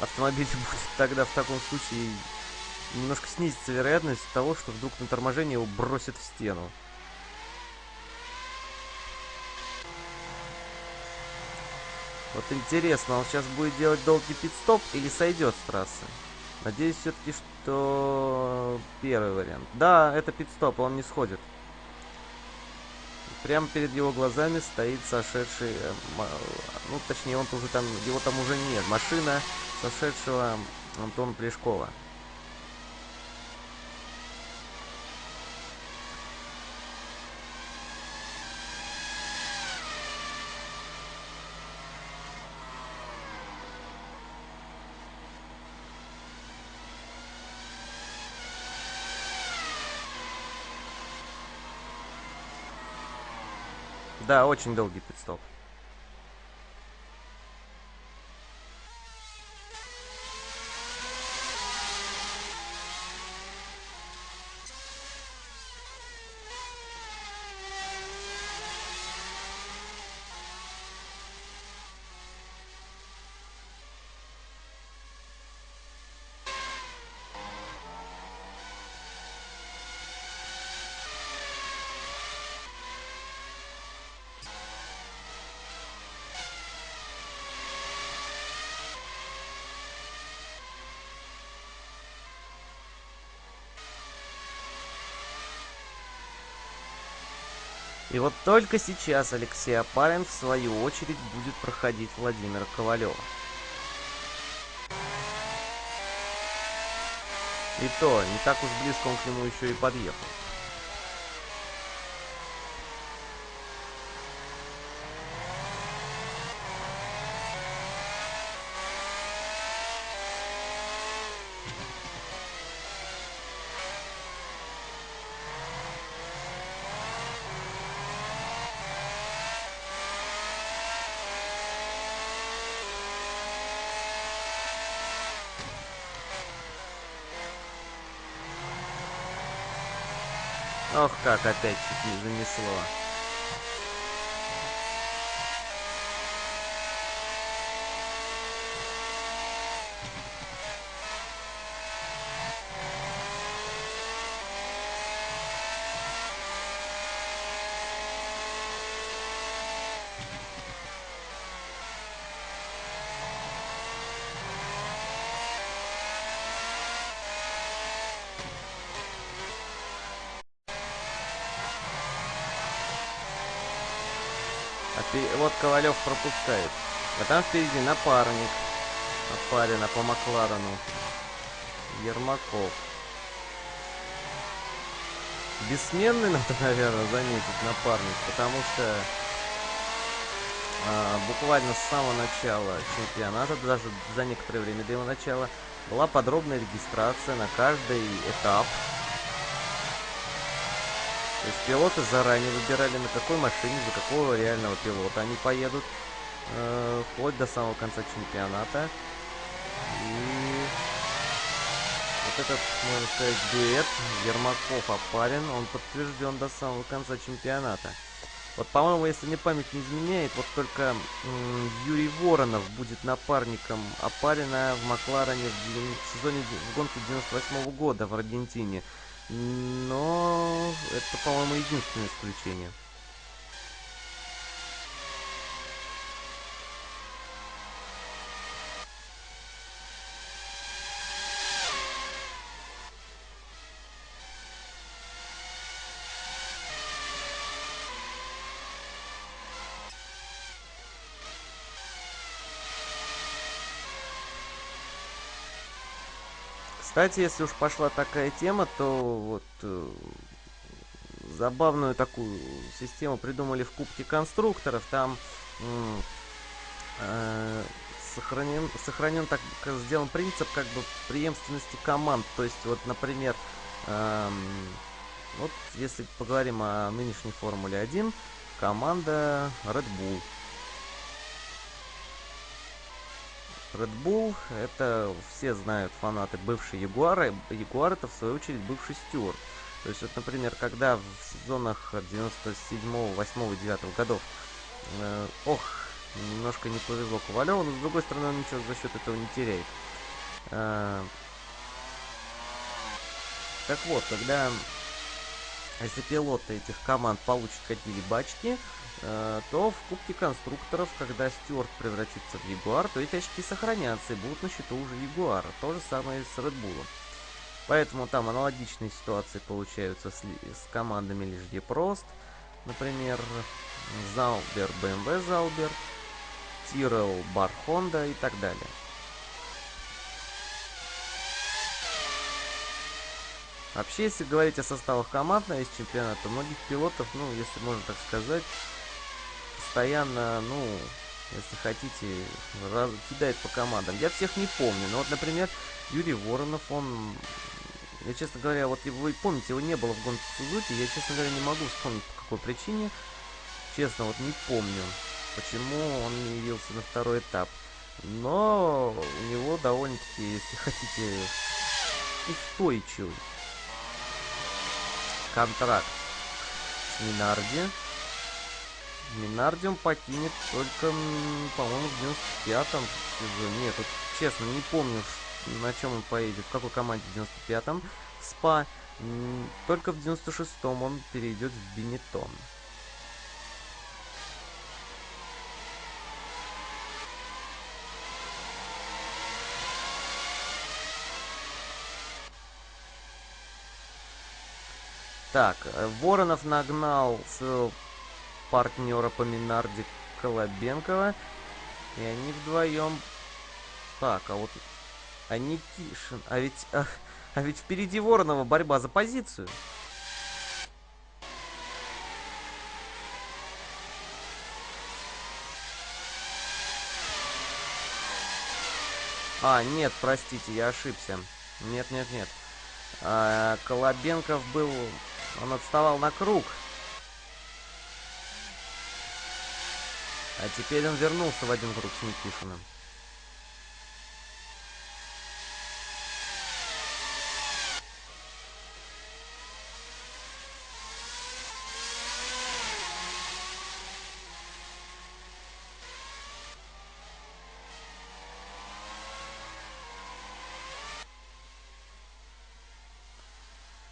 автомобиль будет тогда в таком случае немножко снизится вероятность того, что вдруг на торможении его бросит в стену. Вот интересно, он сейчас будет делать долгий пит-стоп или сойдет с трассы? Надеюсь все-таки, что первый вариант. Да, это пит-стоп, он не сходит. Прямо перед его глазами стоит сошедший, э, ну точнее он уже там, его там уже нет, машина сошедшего Антона Плешкова. Да, очень долгий пидстоп. И вот только сейчас Алексей Апарин в свою очередь будет проходить Владимира Ковалева. И то, не так уж близко он к нему еще и подъехал. Ох, как опять чуть не занесло. вот Ковалев пропускает. А там впереди напарник. Опарина по Макларену. Ермаков. Бессменный надо, наверное, заметить напарник, потому что а, буквально с самого начала чемпионата, даже за некоторое время до его начала, была подробная регистрация на каждый этап то есть пилоты заранее выбирали, на какой машине, за какого реального пилота они поедут. э, вплоть до самого конца чемпионата. И вот этот, можно сказать, дуэт Ермаков-Апарин, он подтвержден до самого конца чемпионата. Вот, по-моему, если мне память не изменяет, вот только Юрий Воронов будет напарником Апарина в Макларене в, в сезоне в гонке 98 -го года в Аргентине. Но это, по-моему, единственное исключение. Кстати, если уж пошла такая тема, то вот э, забавную такую систему придумали в Кубке конструкторов. Там э, сохранен, сохранен так сделан принцип как бы преемственности команд. То есть, вот, например, э, вот если поговорим о нынешней Формуле 1, команда Red Bull Red Bull, это все знают фанаты бывшей Ягуара. Ягуар это в свою очередь бывший Стюарт. То есть, вот, например, когда в сезонах 97, 8, 9 годов, э, ох, немножко не повезло Ковалеву, но с другой стороны он ничего за счет этого не теряет. Э, так вот, когда если пилоты этих команд получат какие-либо очки, то в Кубке конструкторов, когда Стюарт превратится в Ягуар, то эти очки сохранятся и будут на счету уже Ягуара. То же самое и с Редбулом. Поэтому там аналогичные ситуации получаются с, с командами лишь Прост, например, Заубер, BMW Заубер, Тирел, Бар Honda и так далее. Вообще, если говорить о составах команд на весь чемпионат, то многих пилотов, ну, если можно так сказать, постоянно, ну, если хотите, раз, кидает по командам. Я всех не помню, но вот, например, Юрий Воронов, он... Я, честно говоря, вот вы помните, его не было в гонке Сузуки, я, честно говоря, не могу вспомнить, по какой причине. Честно, вот не помню, почему он не явился на второй этап. Но у него довольно-таки, если хотите, устойчивый контракт с Минарди. Минардиум покинет только, по-моему, в 95-м сезоне. Нет, вот честно, не помню, на чем он поедет, в какой команде в 95-м. СПА. Только в 96-м он перейдет в Бенетон. Так, э, Воронов нагнал своего партнера по Минарде Колобенкова. И они вдвоем... Так, а вот... А Никишин... А ведь... А, а ведь впереди Воронова борьба за позицию. А, нет, простите, я ошибся. Нет, нет, нет. А, Колобенков был... Он отставал на круг. А теперь он вернулся в один круг с Никишиным.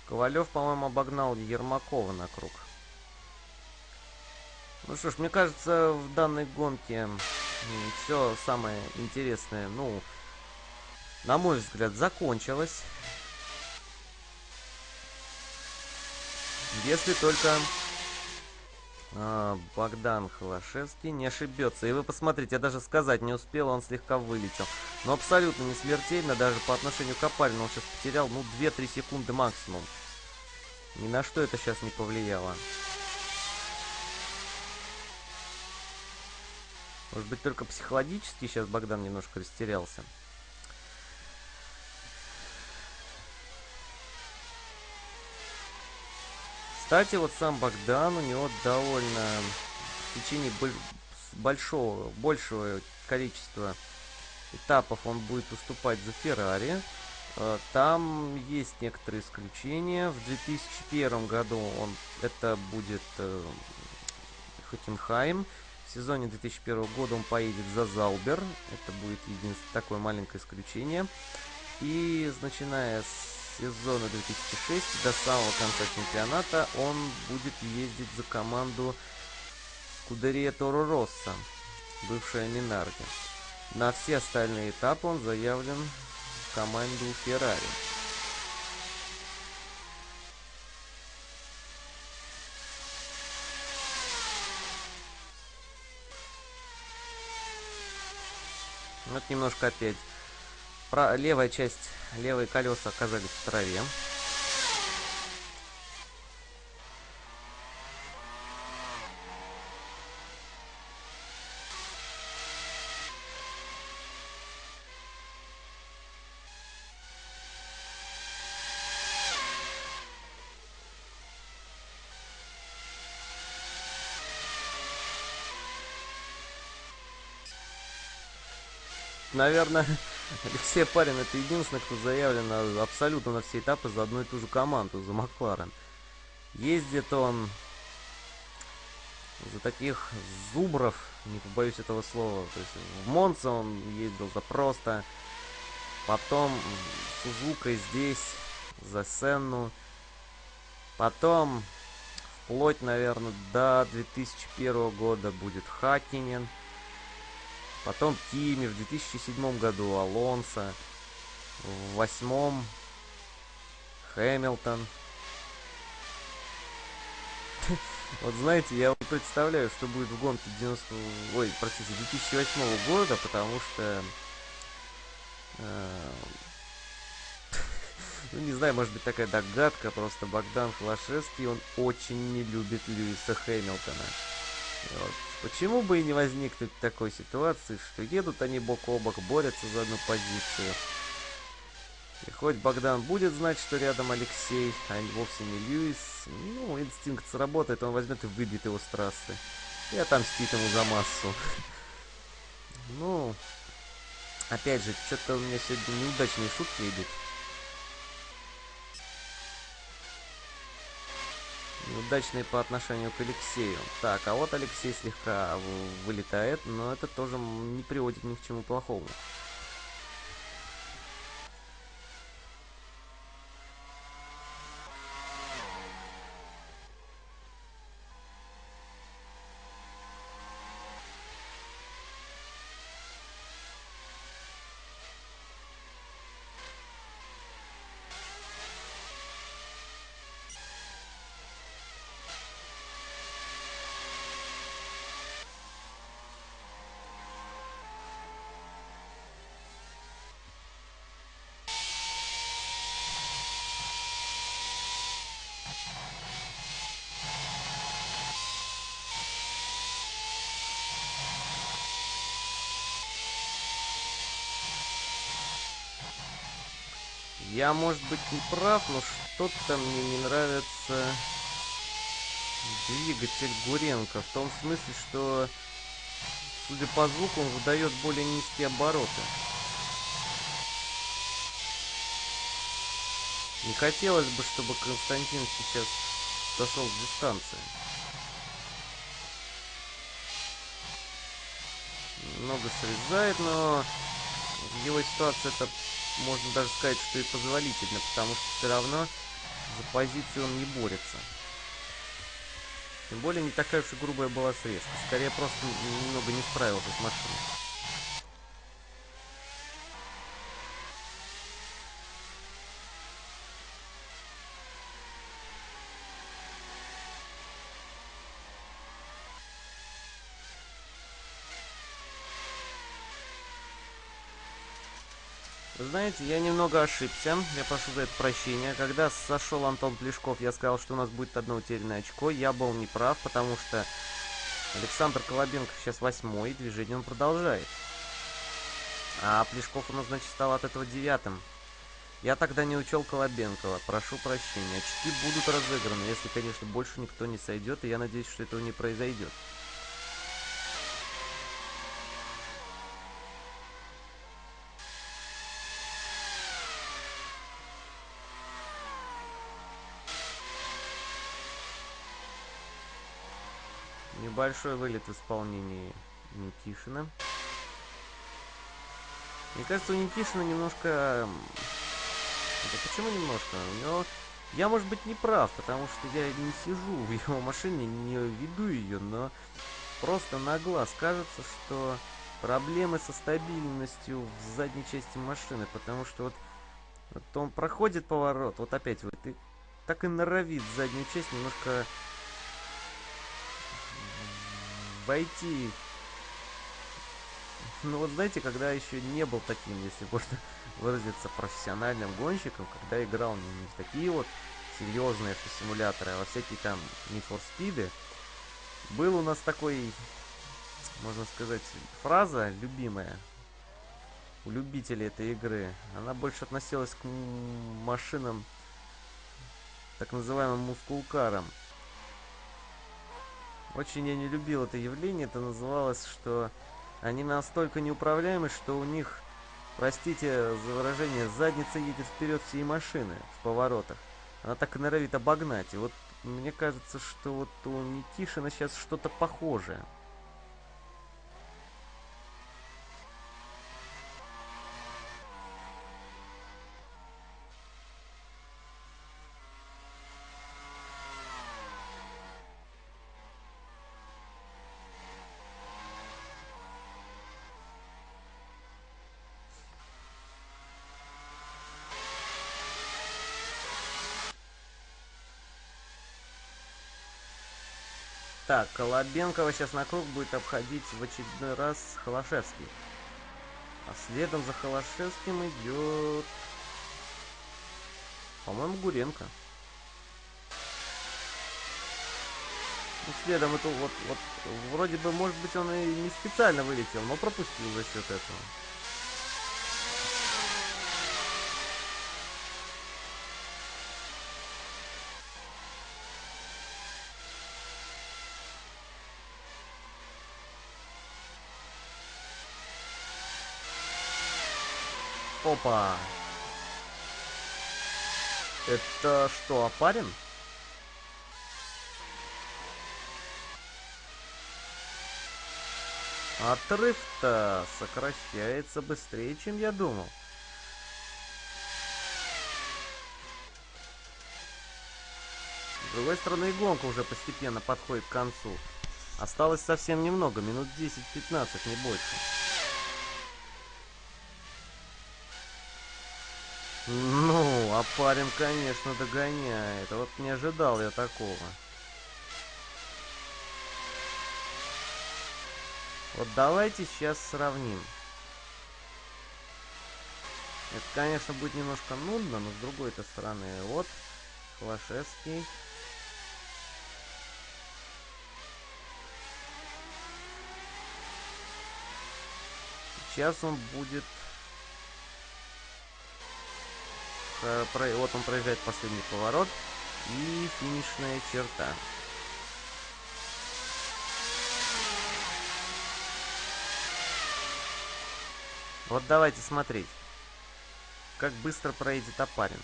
Ковалев, по-моему, обогнал Ермакова на круг. Ну что ж, мне кажется, в данной гонке все самое интересное, ну, на мой взгляд, закончилось. Если только а, Богдан Холошевский не ошибется. И вы посмотрите, я даже сказать не успел, он слегка вылетел. Но абсолютно не смертельно, даже по отношению к Апарину он сейчас потерял, ну, 2-3 секунды максимум. Ни на что это сейчас не повлияло. Может быть, только психологически сейчас Богдан немножко растерялся. Кстати, вот сам Богдан, у него довольно в течение большого, большего количества этапов он будет уступать за Феррари. Э, там есть некоторые исключения. В 2001 году он, это будет э, Хокенхайм. В сезоне 2001 года он поедет за Заубер. Это будет единственное такое маленькое исключение. И начиная с сезона 2006 до самого конца чемпионата он будет ездить за команду Скудерия Торо Росса, бывшая Минарди. На все остальные этапы он заявлен в команду Феррари. Вот немножко опять. Про левая часть, левые колеса оказались в траве. Наверное, Алексей Парин это единственный, кто заявлен абсолютно на все этапы за одну и ту же команду, за Макларен. Ездит он за таких зубров, не побоюсь этого слова. То есть в Монце он ездил за просто. Потом Сузука здесь, за Сенну. Потом, вплоть, наверное, до 2001 года будет Хакинен. Потом Кими в 2007 году Алонсо. В восьмом Хэмилтон. Вот знаете, я представляю, что будет в гонке 90... Ой, простите, 2008 года, потому что... Э, ну, не знаю, может быть такая догадка, просто Богдан Холошевский, он очень не любит Льюиса Хэмилтона. Вот. Почему бы и не возникнуть такой ситуации, что едут они бок о бок, борются за одну позицию. И хоть Богдан будет знать, что рядом Алексей, а вовсе не Льюис, ну, инстинкт сработает, он возьмет и выбьет его с трассы. И отомстит ему за массу. Ну, опять же, что-то у меня сегодня неудачные шутки идут. Неудачные по отношению к Алексею. Так, а вот Алексей слегка вылетает, но это тоже не приводит ни к чему плохому. Я, может быть, не прав, но что-то мне не нравится двигатель Гуренко. В том смысле, что, судя по звуку, он выдает более низкие обороты. Не хотелось бы, чтобы Константин сейчас сошел с дистанции. Много срезает, но в его ситуации это можно даже сказать, что и позволительно, потому что все равно за позицию он не борется. Тем более не такая уж и грубая была срезка. Скорее просто немного не справился с машиной. Знаете, я немного ошибся. Я прошу за это прощения. Когда сошел Антон Плешков, я сказал, что у нас будет одно утерянное очко. Я был неправ, потому что Александр Колобенко сейчас восьмой, движение он продолжает. А Плешков у нас, значит, стал от этого девятым. Я тогда не учел Колобенкова. Прошу прощения. Очки будут разыграны, если, конечно, больше никто не сойдет, и я надеюсь, что этого не произойдет. Небольшой вылет в исполнении Никишина. Мне кажется, у Никишина немножко... Да почему немножко? У него... Я, может быть, не прав, потому что я не сижу в его машине, не веду ее, но просто на глаз кажется, что проблемы со стабильностью в задней части машины, потому что вот, вот он проходит поворот, вот опять вот, и так и норовит заднюю часть немножко войти. Ну вот знаете, когда еще не был таким, если можно выразиться, профессиональным гонщиком, когда играл не, не в такие вот серьезные симуляторы, а во всякие там Need for Speed, был у нас такой, можно сказать, фраза любимая у любителей этой игры. Она больше относилась к машинам, так называемым мускулкарам. Очень я не любил это явление. Это называлось, что они настолько неуправляемы, что у них, простите за выражение, задница едет вперед всей машины в поворотах. Она так и норовит обогнать. И вот мне кажется, что вот у Никишина сейчас что-то похожее. Так, Колобенкова сейчас на круг будет обходить в очередной раз Холошевский. А следом за Холошевским идет... По-моему, Гуренко. И следом это вот, вот, вроде бы, может быть, он и не специально вылетел, но пропустил за счет этого. Опа. Это что, опарин? Отрыв-то сокращается быстрее, чем я думал. С другой стороны, и гонка уже постепенно подходит к концу. Осталось совсем немного, минут 10-15, не больше. Ну, а парень, конечно, догоняет. Вот не ожидал я такого. Вот давайте сейчас сравним. Это, конечно, будет немножко нудно, но с другой-то стороны. Вот, Холошевский. Сейчас он будет Э, вот он проезжает последний поворот и финишная черта. Вот давайте смотреть, как быстро проедет опарин.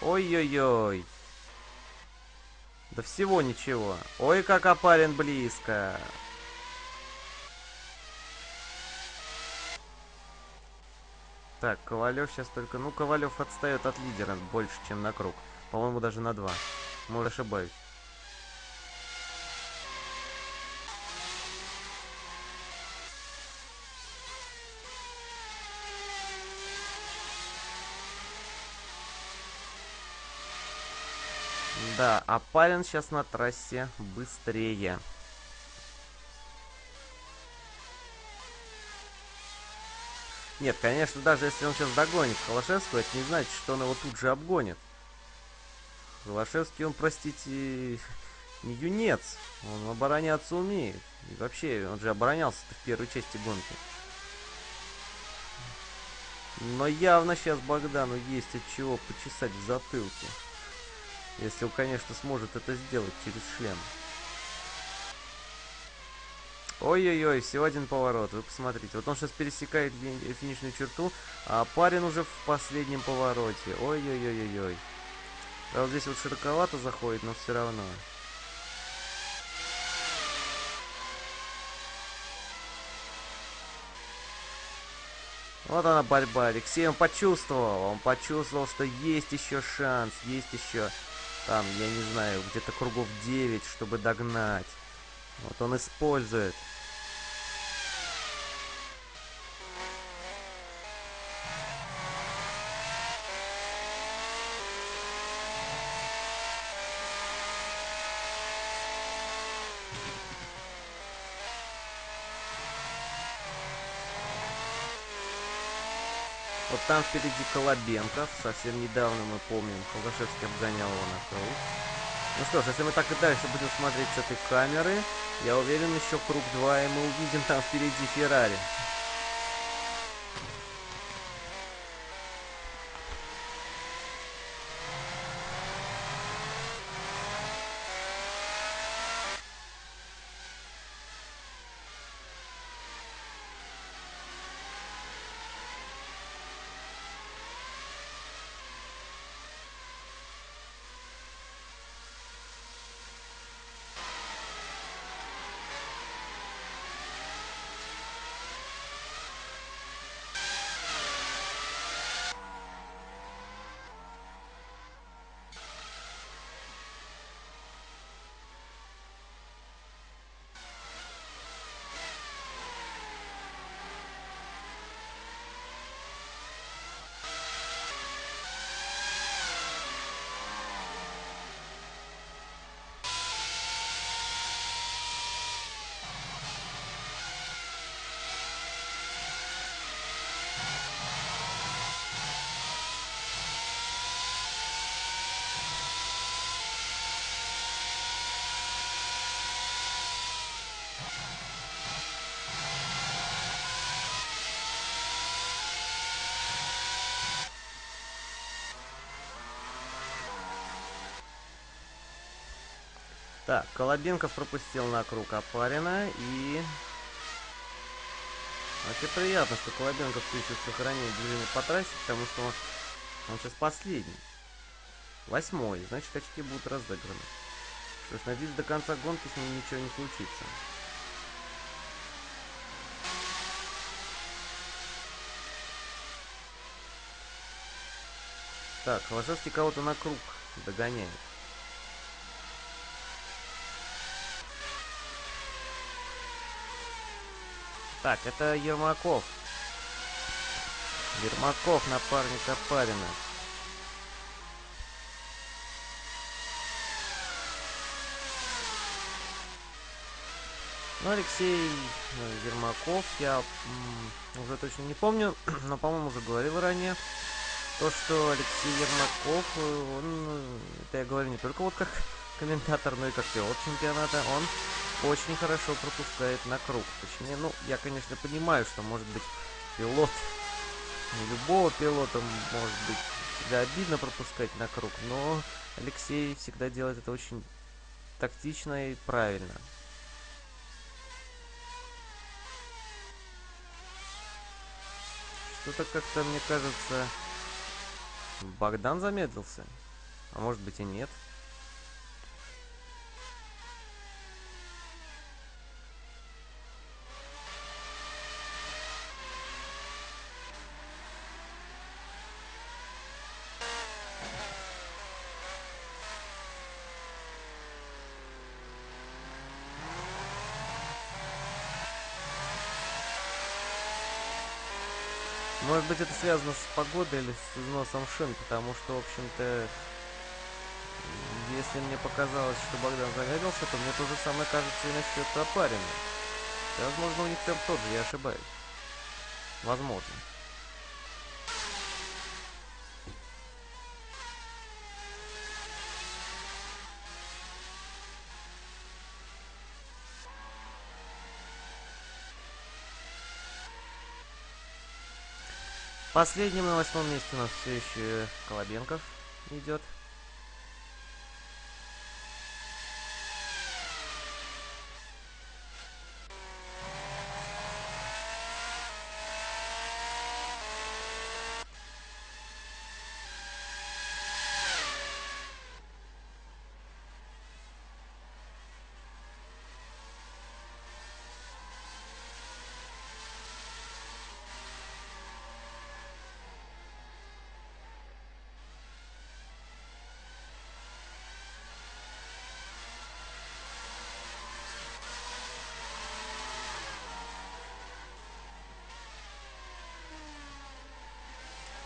Ой-ой-ой. Да всего ничего. Ой, как опарин близко. Так, Ковалев сейчас только... Ну, Ковалев отстает от лидера больше, чем на круг. По-моему, даже на два. Может, ошибаюсь. Да, а Палин сейчас на трассе быстрее. Нет, конечно, даже если он сейчас догонит Холошевского, это не значит, что он его тут же обгонит. Холошевский, он, простите, не юнец. Он обороняться умеет. И вообще, он же оборонялся в первой части гонки. Но явно сейчас Богдану есть от чего почесать в затылке. Если он, конечно, сможет это сделать через шлем. Ой-ой-ой, всего один поворот, вы посмотрите. Вот он сейчас пересекает финишную черту, а парень уже в последнем повороте. Ой-ой-ой-ой-ой. А вот здесь вот широковато заходит, но все равно. Вот она борьба. Алексей он почувствовал. Он почувствовал, что есть еще шанс. Есть еще там, я не знаю, где-то кругов 9, чтобы догнать. Вот он использует. Там впереди Колобенков. Совсем недавно мы помним, Колгашевский обгонял его на круг. Ну что ж, если мы так и дальше будем смотреть с этой камеры, я уверен, еще круг 2, и мы увидим там впереди Феррари. Так, Колобенков пропустил на круг Опарина и... Вообще приятно, что Колобенков все еще сохраняет движение по трассе, потому что он, он сейчас последний. Восьмой, значит очки будут разыграны. Что ж, надеюсь, до конца гонки с ним ничего не случится. Так, Холошевский кого-то на круг догоняет. Так, это Ермаков. Ермаков, напарник Опарина. Ну, Алексей э, Ермаков, я уже точно не помню, но, по-моему, уже говорил ранее, то, что Алексей Ермаков, э, он, э, это я говорю не только вот как комментатор, но и как пилот чемпионата, он очень хорошо пропускает на круг. Точнее, ну, я, конечно, понимаю, что, может быть, пилот, не любого пилота, может быть, всегда обидно пропускать на круг, но Алексей всегда делает это очень тактично и правильно. Что-то как-то, мне кажется, Богдан замедлился. А может быть и нет. Может быть это связано с погодой или с износом шин, потому что, в общем-то, если мне показалось, что Богдан замедлился, то мне то же самое кажется и насчет Опарина. Возможно, у них темп тот же, я ошибаюсь. Возможно. Последним на восьмом месте у нас все еще Колобенков идет.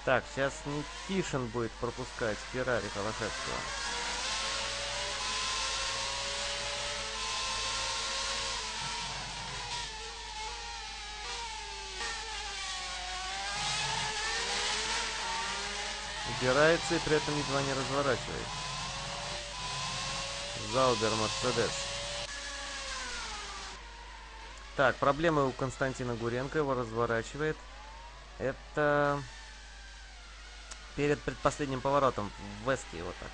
Так, сейчас Никишин будет пропускать Феррари Холошевского. Убирается и при этом едва не разворачивает. Заубер Мерседес. Так, проблемы у Константина Гуренко, его разворачивает. Это перед предпоследним поворотом в Веске вот так.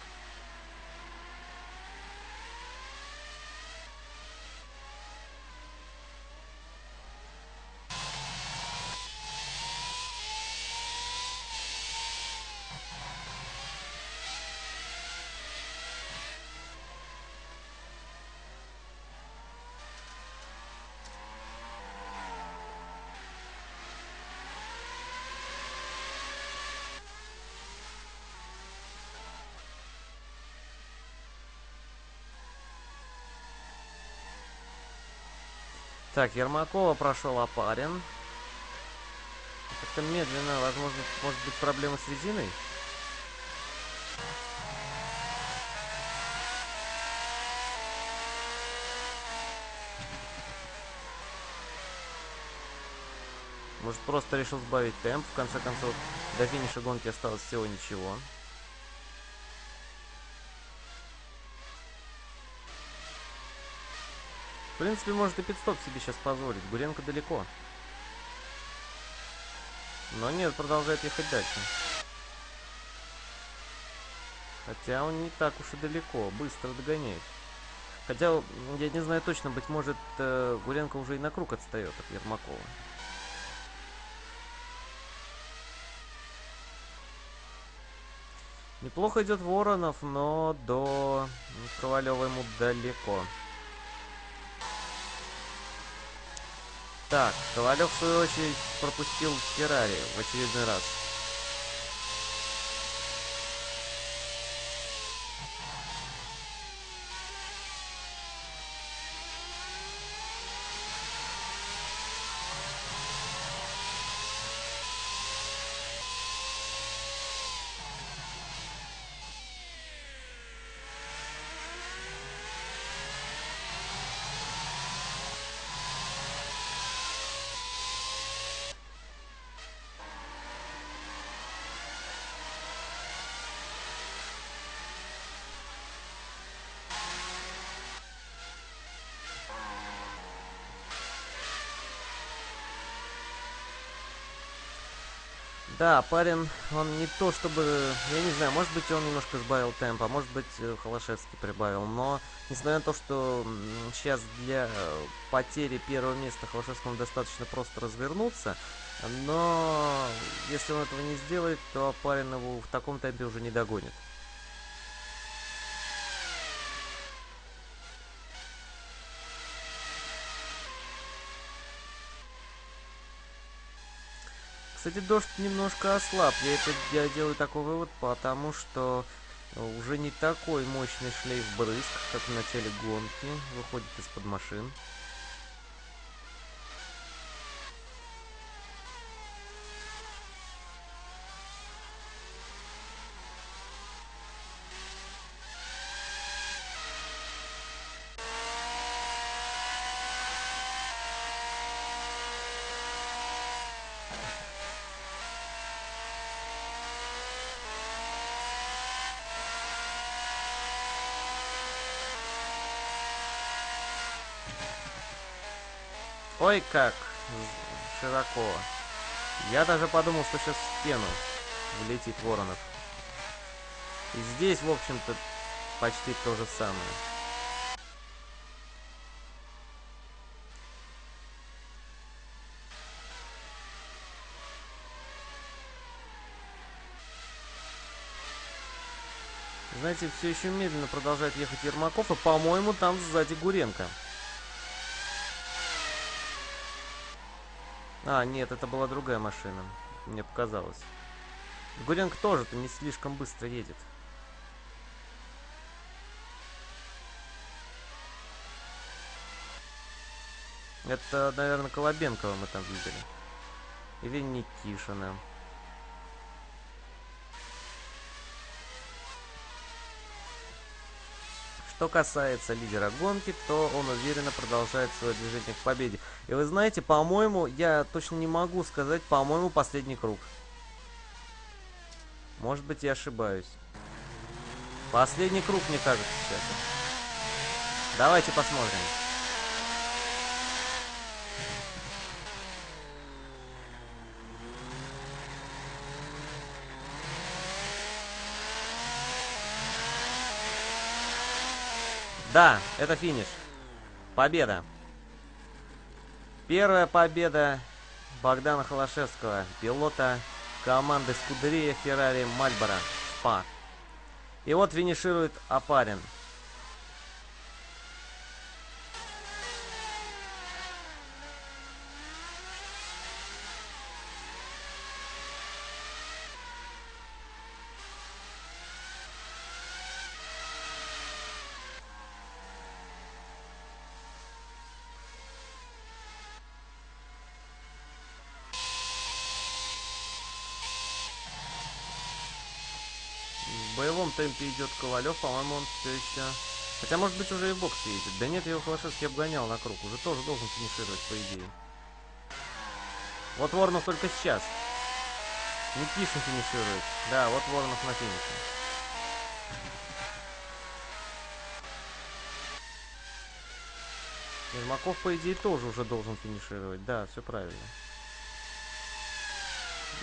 Так, Ермакова прошел Апарин. Как-то медленно, возможно, может быть проблема с резиной? Может, просто решил сбавить темп. В конце концов, до финиша гонки осталось всего ничего. В принципе, может и пидстоп себе сейчас позволить. Гуренко далеко. Но нет, продолжает ехать дальше. Хотя он не так уж и далеко, быстро догоняет. Хотя, я не знаю точно, быть может, э, Гуренко уже и на круг отстает от Ермакова. Неплохо идет Воронов, но до Ковалева ему далеко. Так, Ковалев, в свою очередь, пропустил Феррари в очередной раз. Да, парень, он не то чтобы... Я не знаю, может быть, он немножко сбавил темп, а может быть, э, Холошевский прибавил. Но, несмотря на то, что сейчас для потери первого места Холошевскому достаточно просто развернуться, но если он этого не сделает, то парень его в таком темпе уже не догонит. Кстати, дождь немножко ослаб. Я это я делаю такой вывод, потому что уже не такой мощный шлейф брызг, как в начале гонки, выходит из-под машин. Ой, как широко. Я даже подумал, что сейчас в стену влетит Воронов. И здесь, в общем-то, почти то же самое. Знаете, все еще медленно продолжает ехать Ермаков, и, по-моему, там сзади Гуренко. А, нет, это была другая машина. Мне показалось. Гуренко тоже-то не слишком быстро едет. Это, наверное, Колобенкова мы там видели. Или Никишина. Что касается лидера гонки, то он уверенно продолжает свое движение к победе. И вы знаете, по-моему, я точно не могу сказать, по-моему, последний круг. Может быть, я ошибаюсь. Последний круг, мне кажется, сейчас. Давайте посмотрим. Да, это финиш. Победа. Первая победа Богдана Холошевского, пилота команды Скудерия Феррари Мальборо СПА. И вот финиширует Апарин. В боевом темпе идет Ковалев, по-моему, он все еще... Хотя, может быть, уже и в бокс едет. Да нет, его Холошевский обгонял на круг. Уже тоже должен финишировать, по идее. Вот Воронов только сейчас. Никишин финиширует. Да, вот Воронов на финише. Ермаков, по идее, тоже уже должен финишировать. Да, все правильно.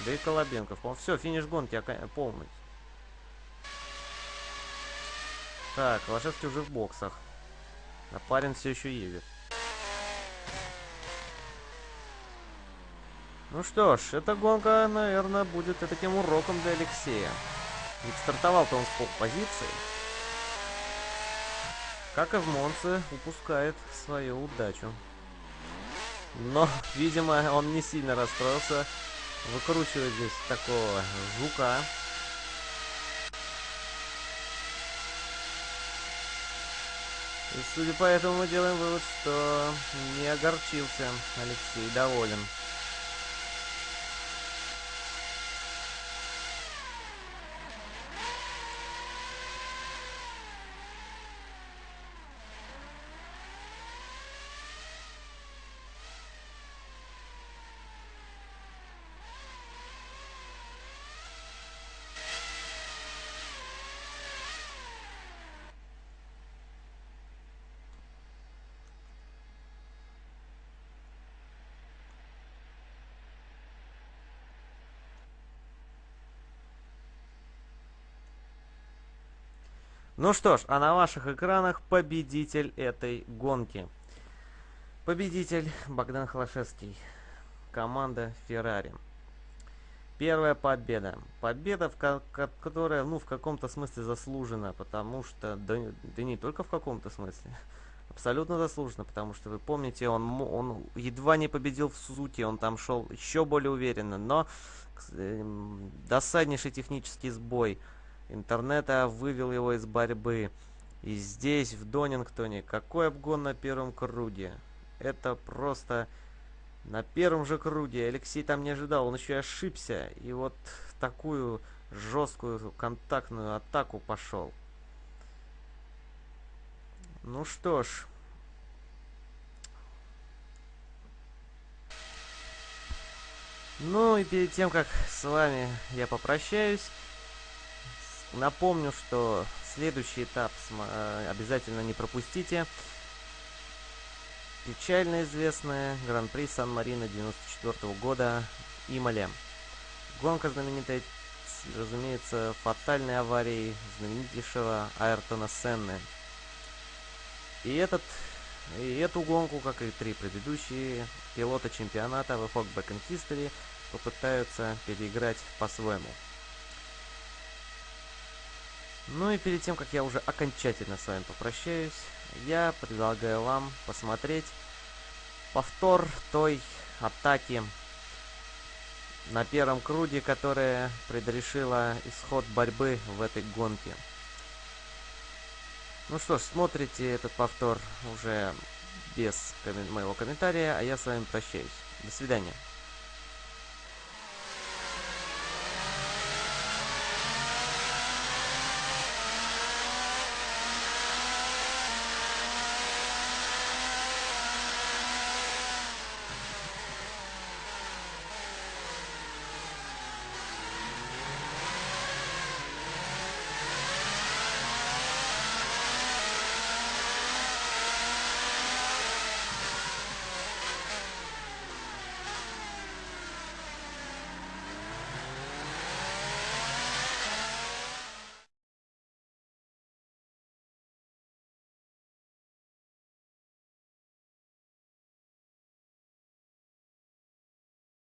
Да и Колобенков. Все, финиш гонки полный. Так, Лошевский уже в боксах. А парень все еще едет. Ну что ж, эта гонка, наверное, будет таким уроком для Алексея. Ведь стартовал-то он с поп-позиции. Как и в Монце, упускает свою удачу. Но, видимо, он не сильно расстроился. Выкручивает здесь такого жука. И судя по этому мы делаем вывод, что не огорчился Алексей, доволен. Ну что ж, а на ваших экранах победитель этой гонки. Победитель Богдан Холошевский. Команда Феррари. Первая победа. Победа, в которая, ну, в каком-то смысле заслужена, потому что, да, да не только в каком-то смысле, абсолютно заслуженно, потому что вы помните, он, он едва не победил в Сузуки, он там шел еще более уверенно, но э, досаднейший технический сбой – интернета вывел его из борьбы. И здесь, в Донингтоне, какой обгон на первом круге. Это просто на первом же круге. Алексей там не ожидал, он еще и ошибся. И вот такую жесткую контактную атаку пошел. Ну что ж. Ну и перед тем, как с вами я попрощаюсь, Напомню, что следующий этап э, обязательно не пропустите. Печально известная Гран-при Сан-Марино 94 года Имале. Гонка знаменитая, разумеется, фатальной аварией знаменитейшего Айртона Сенны. И этот и эту гонку, как и три предыдущие, пилоты чемпионата в Epoch in History попытаются переиграть по-своему. Ну и перед тем, как я уже окончательно с вами попрощаюсь, я предлагаю вам посмотреть повтор той атаки на первом круге, которая предрешила исход борьбы в этой гонке. Ну что ж, смотрите этот повтор уже без моего комментария, а я с вами прощаюсь. До свидания.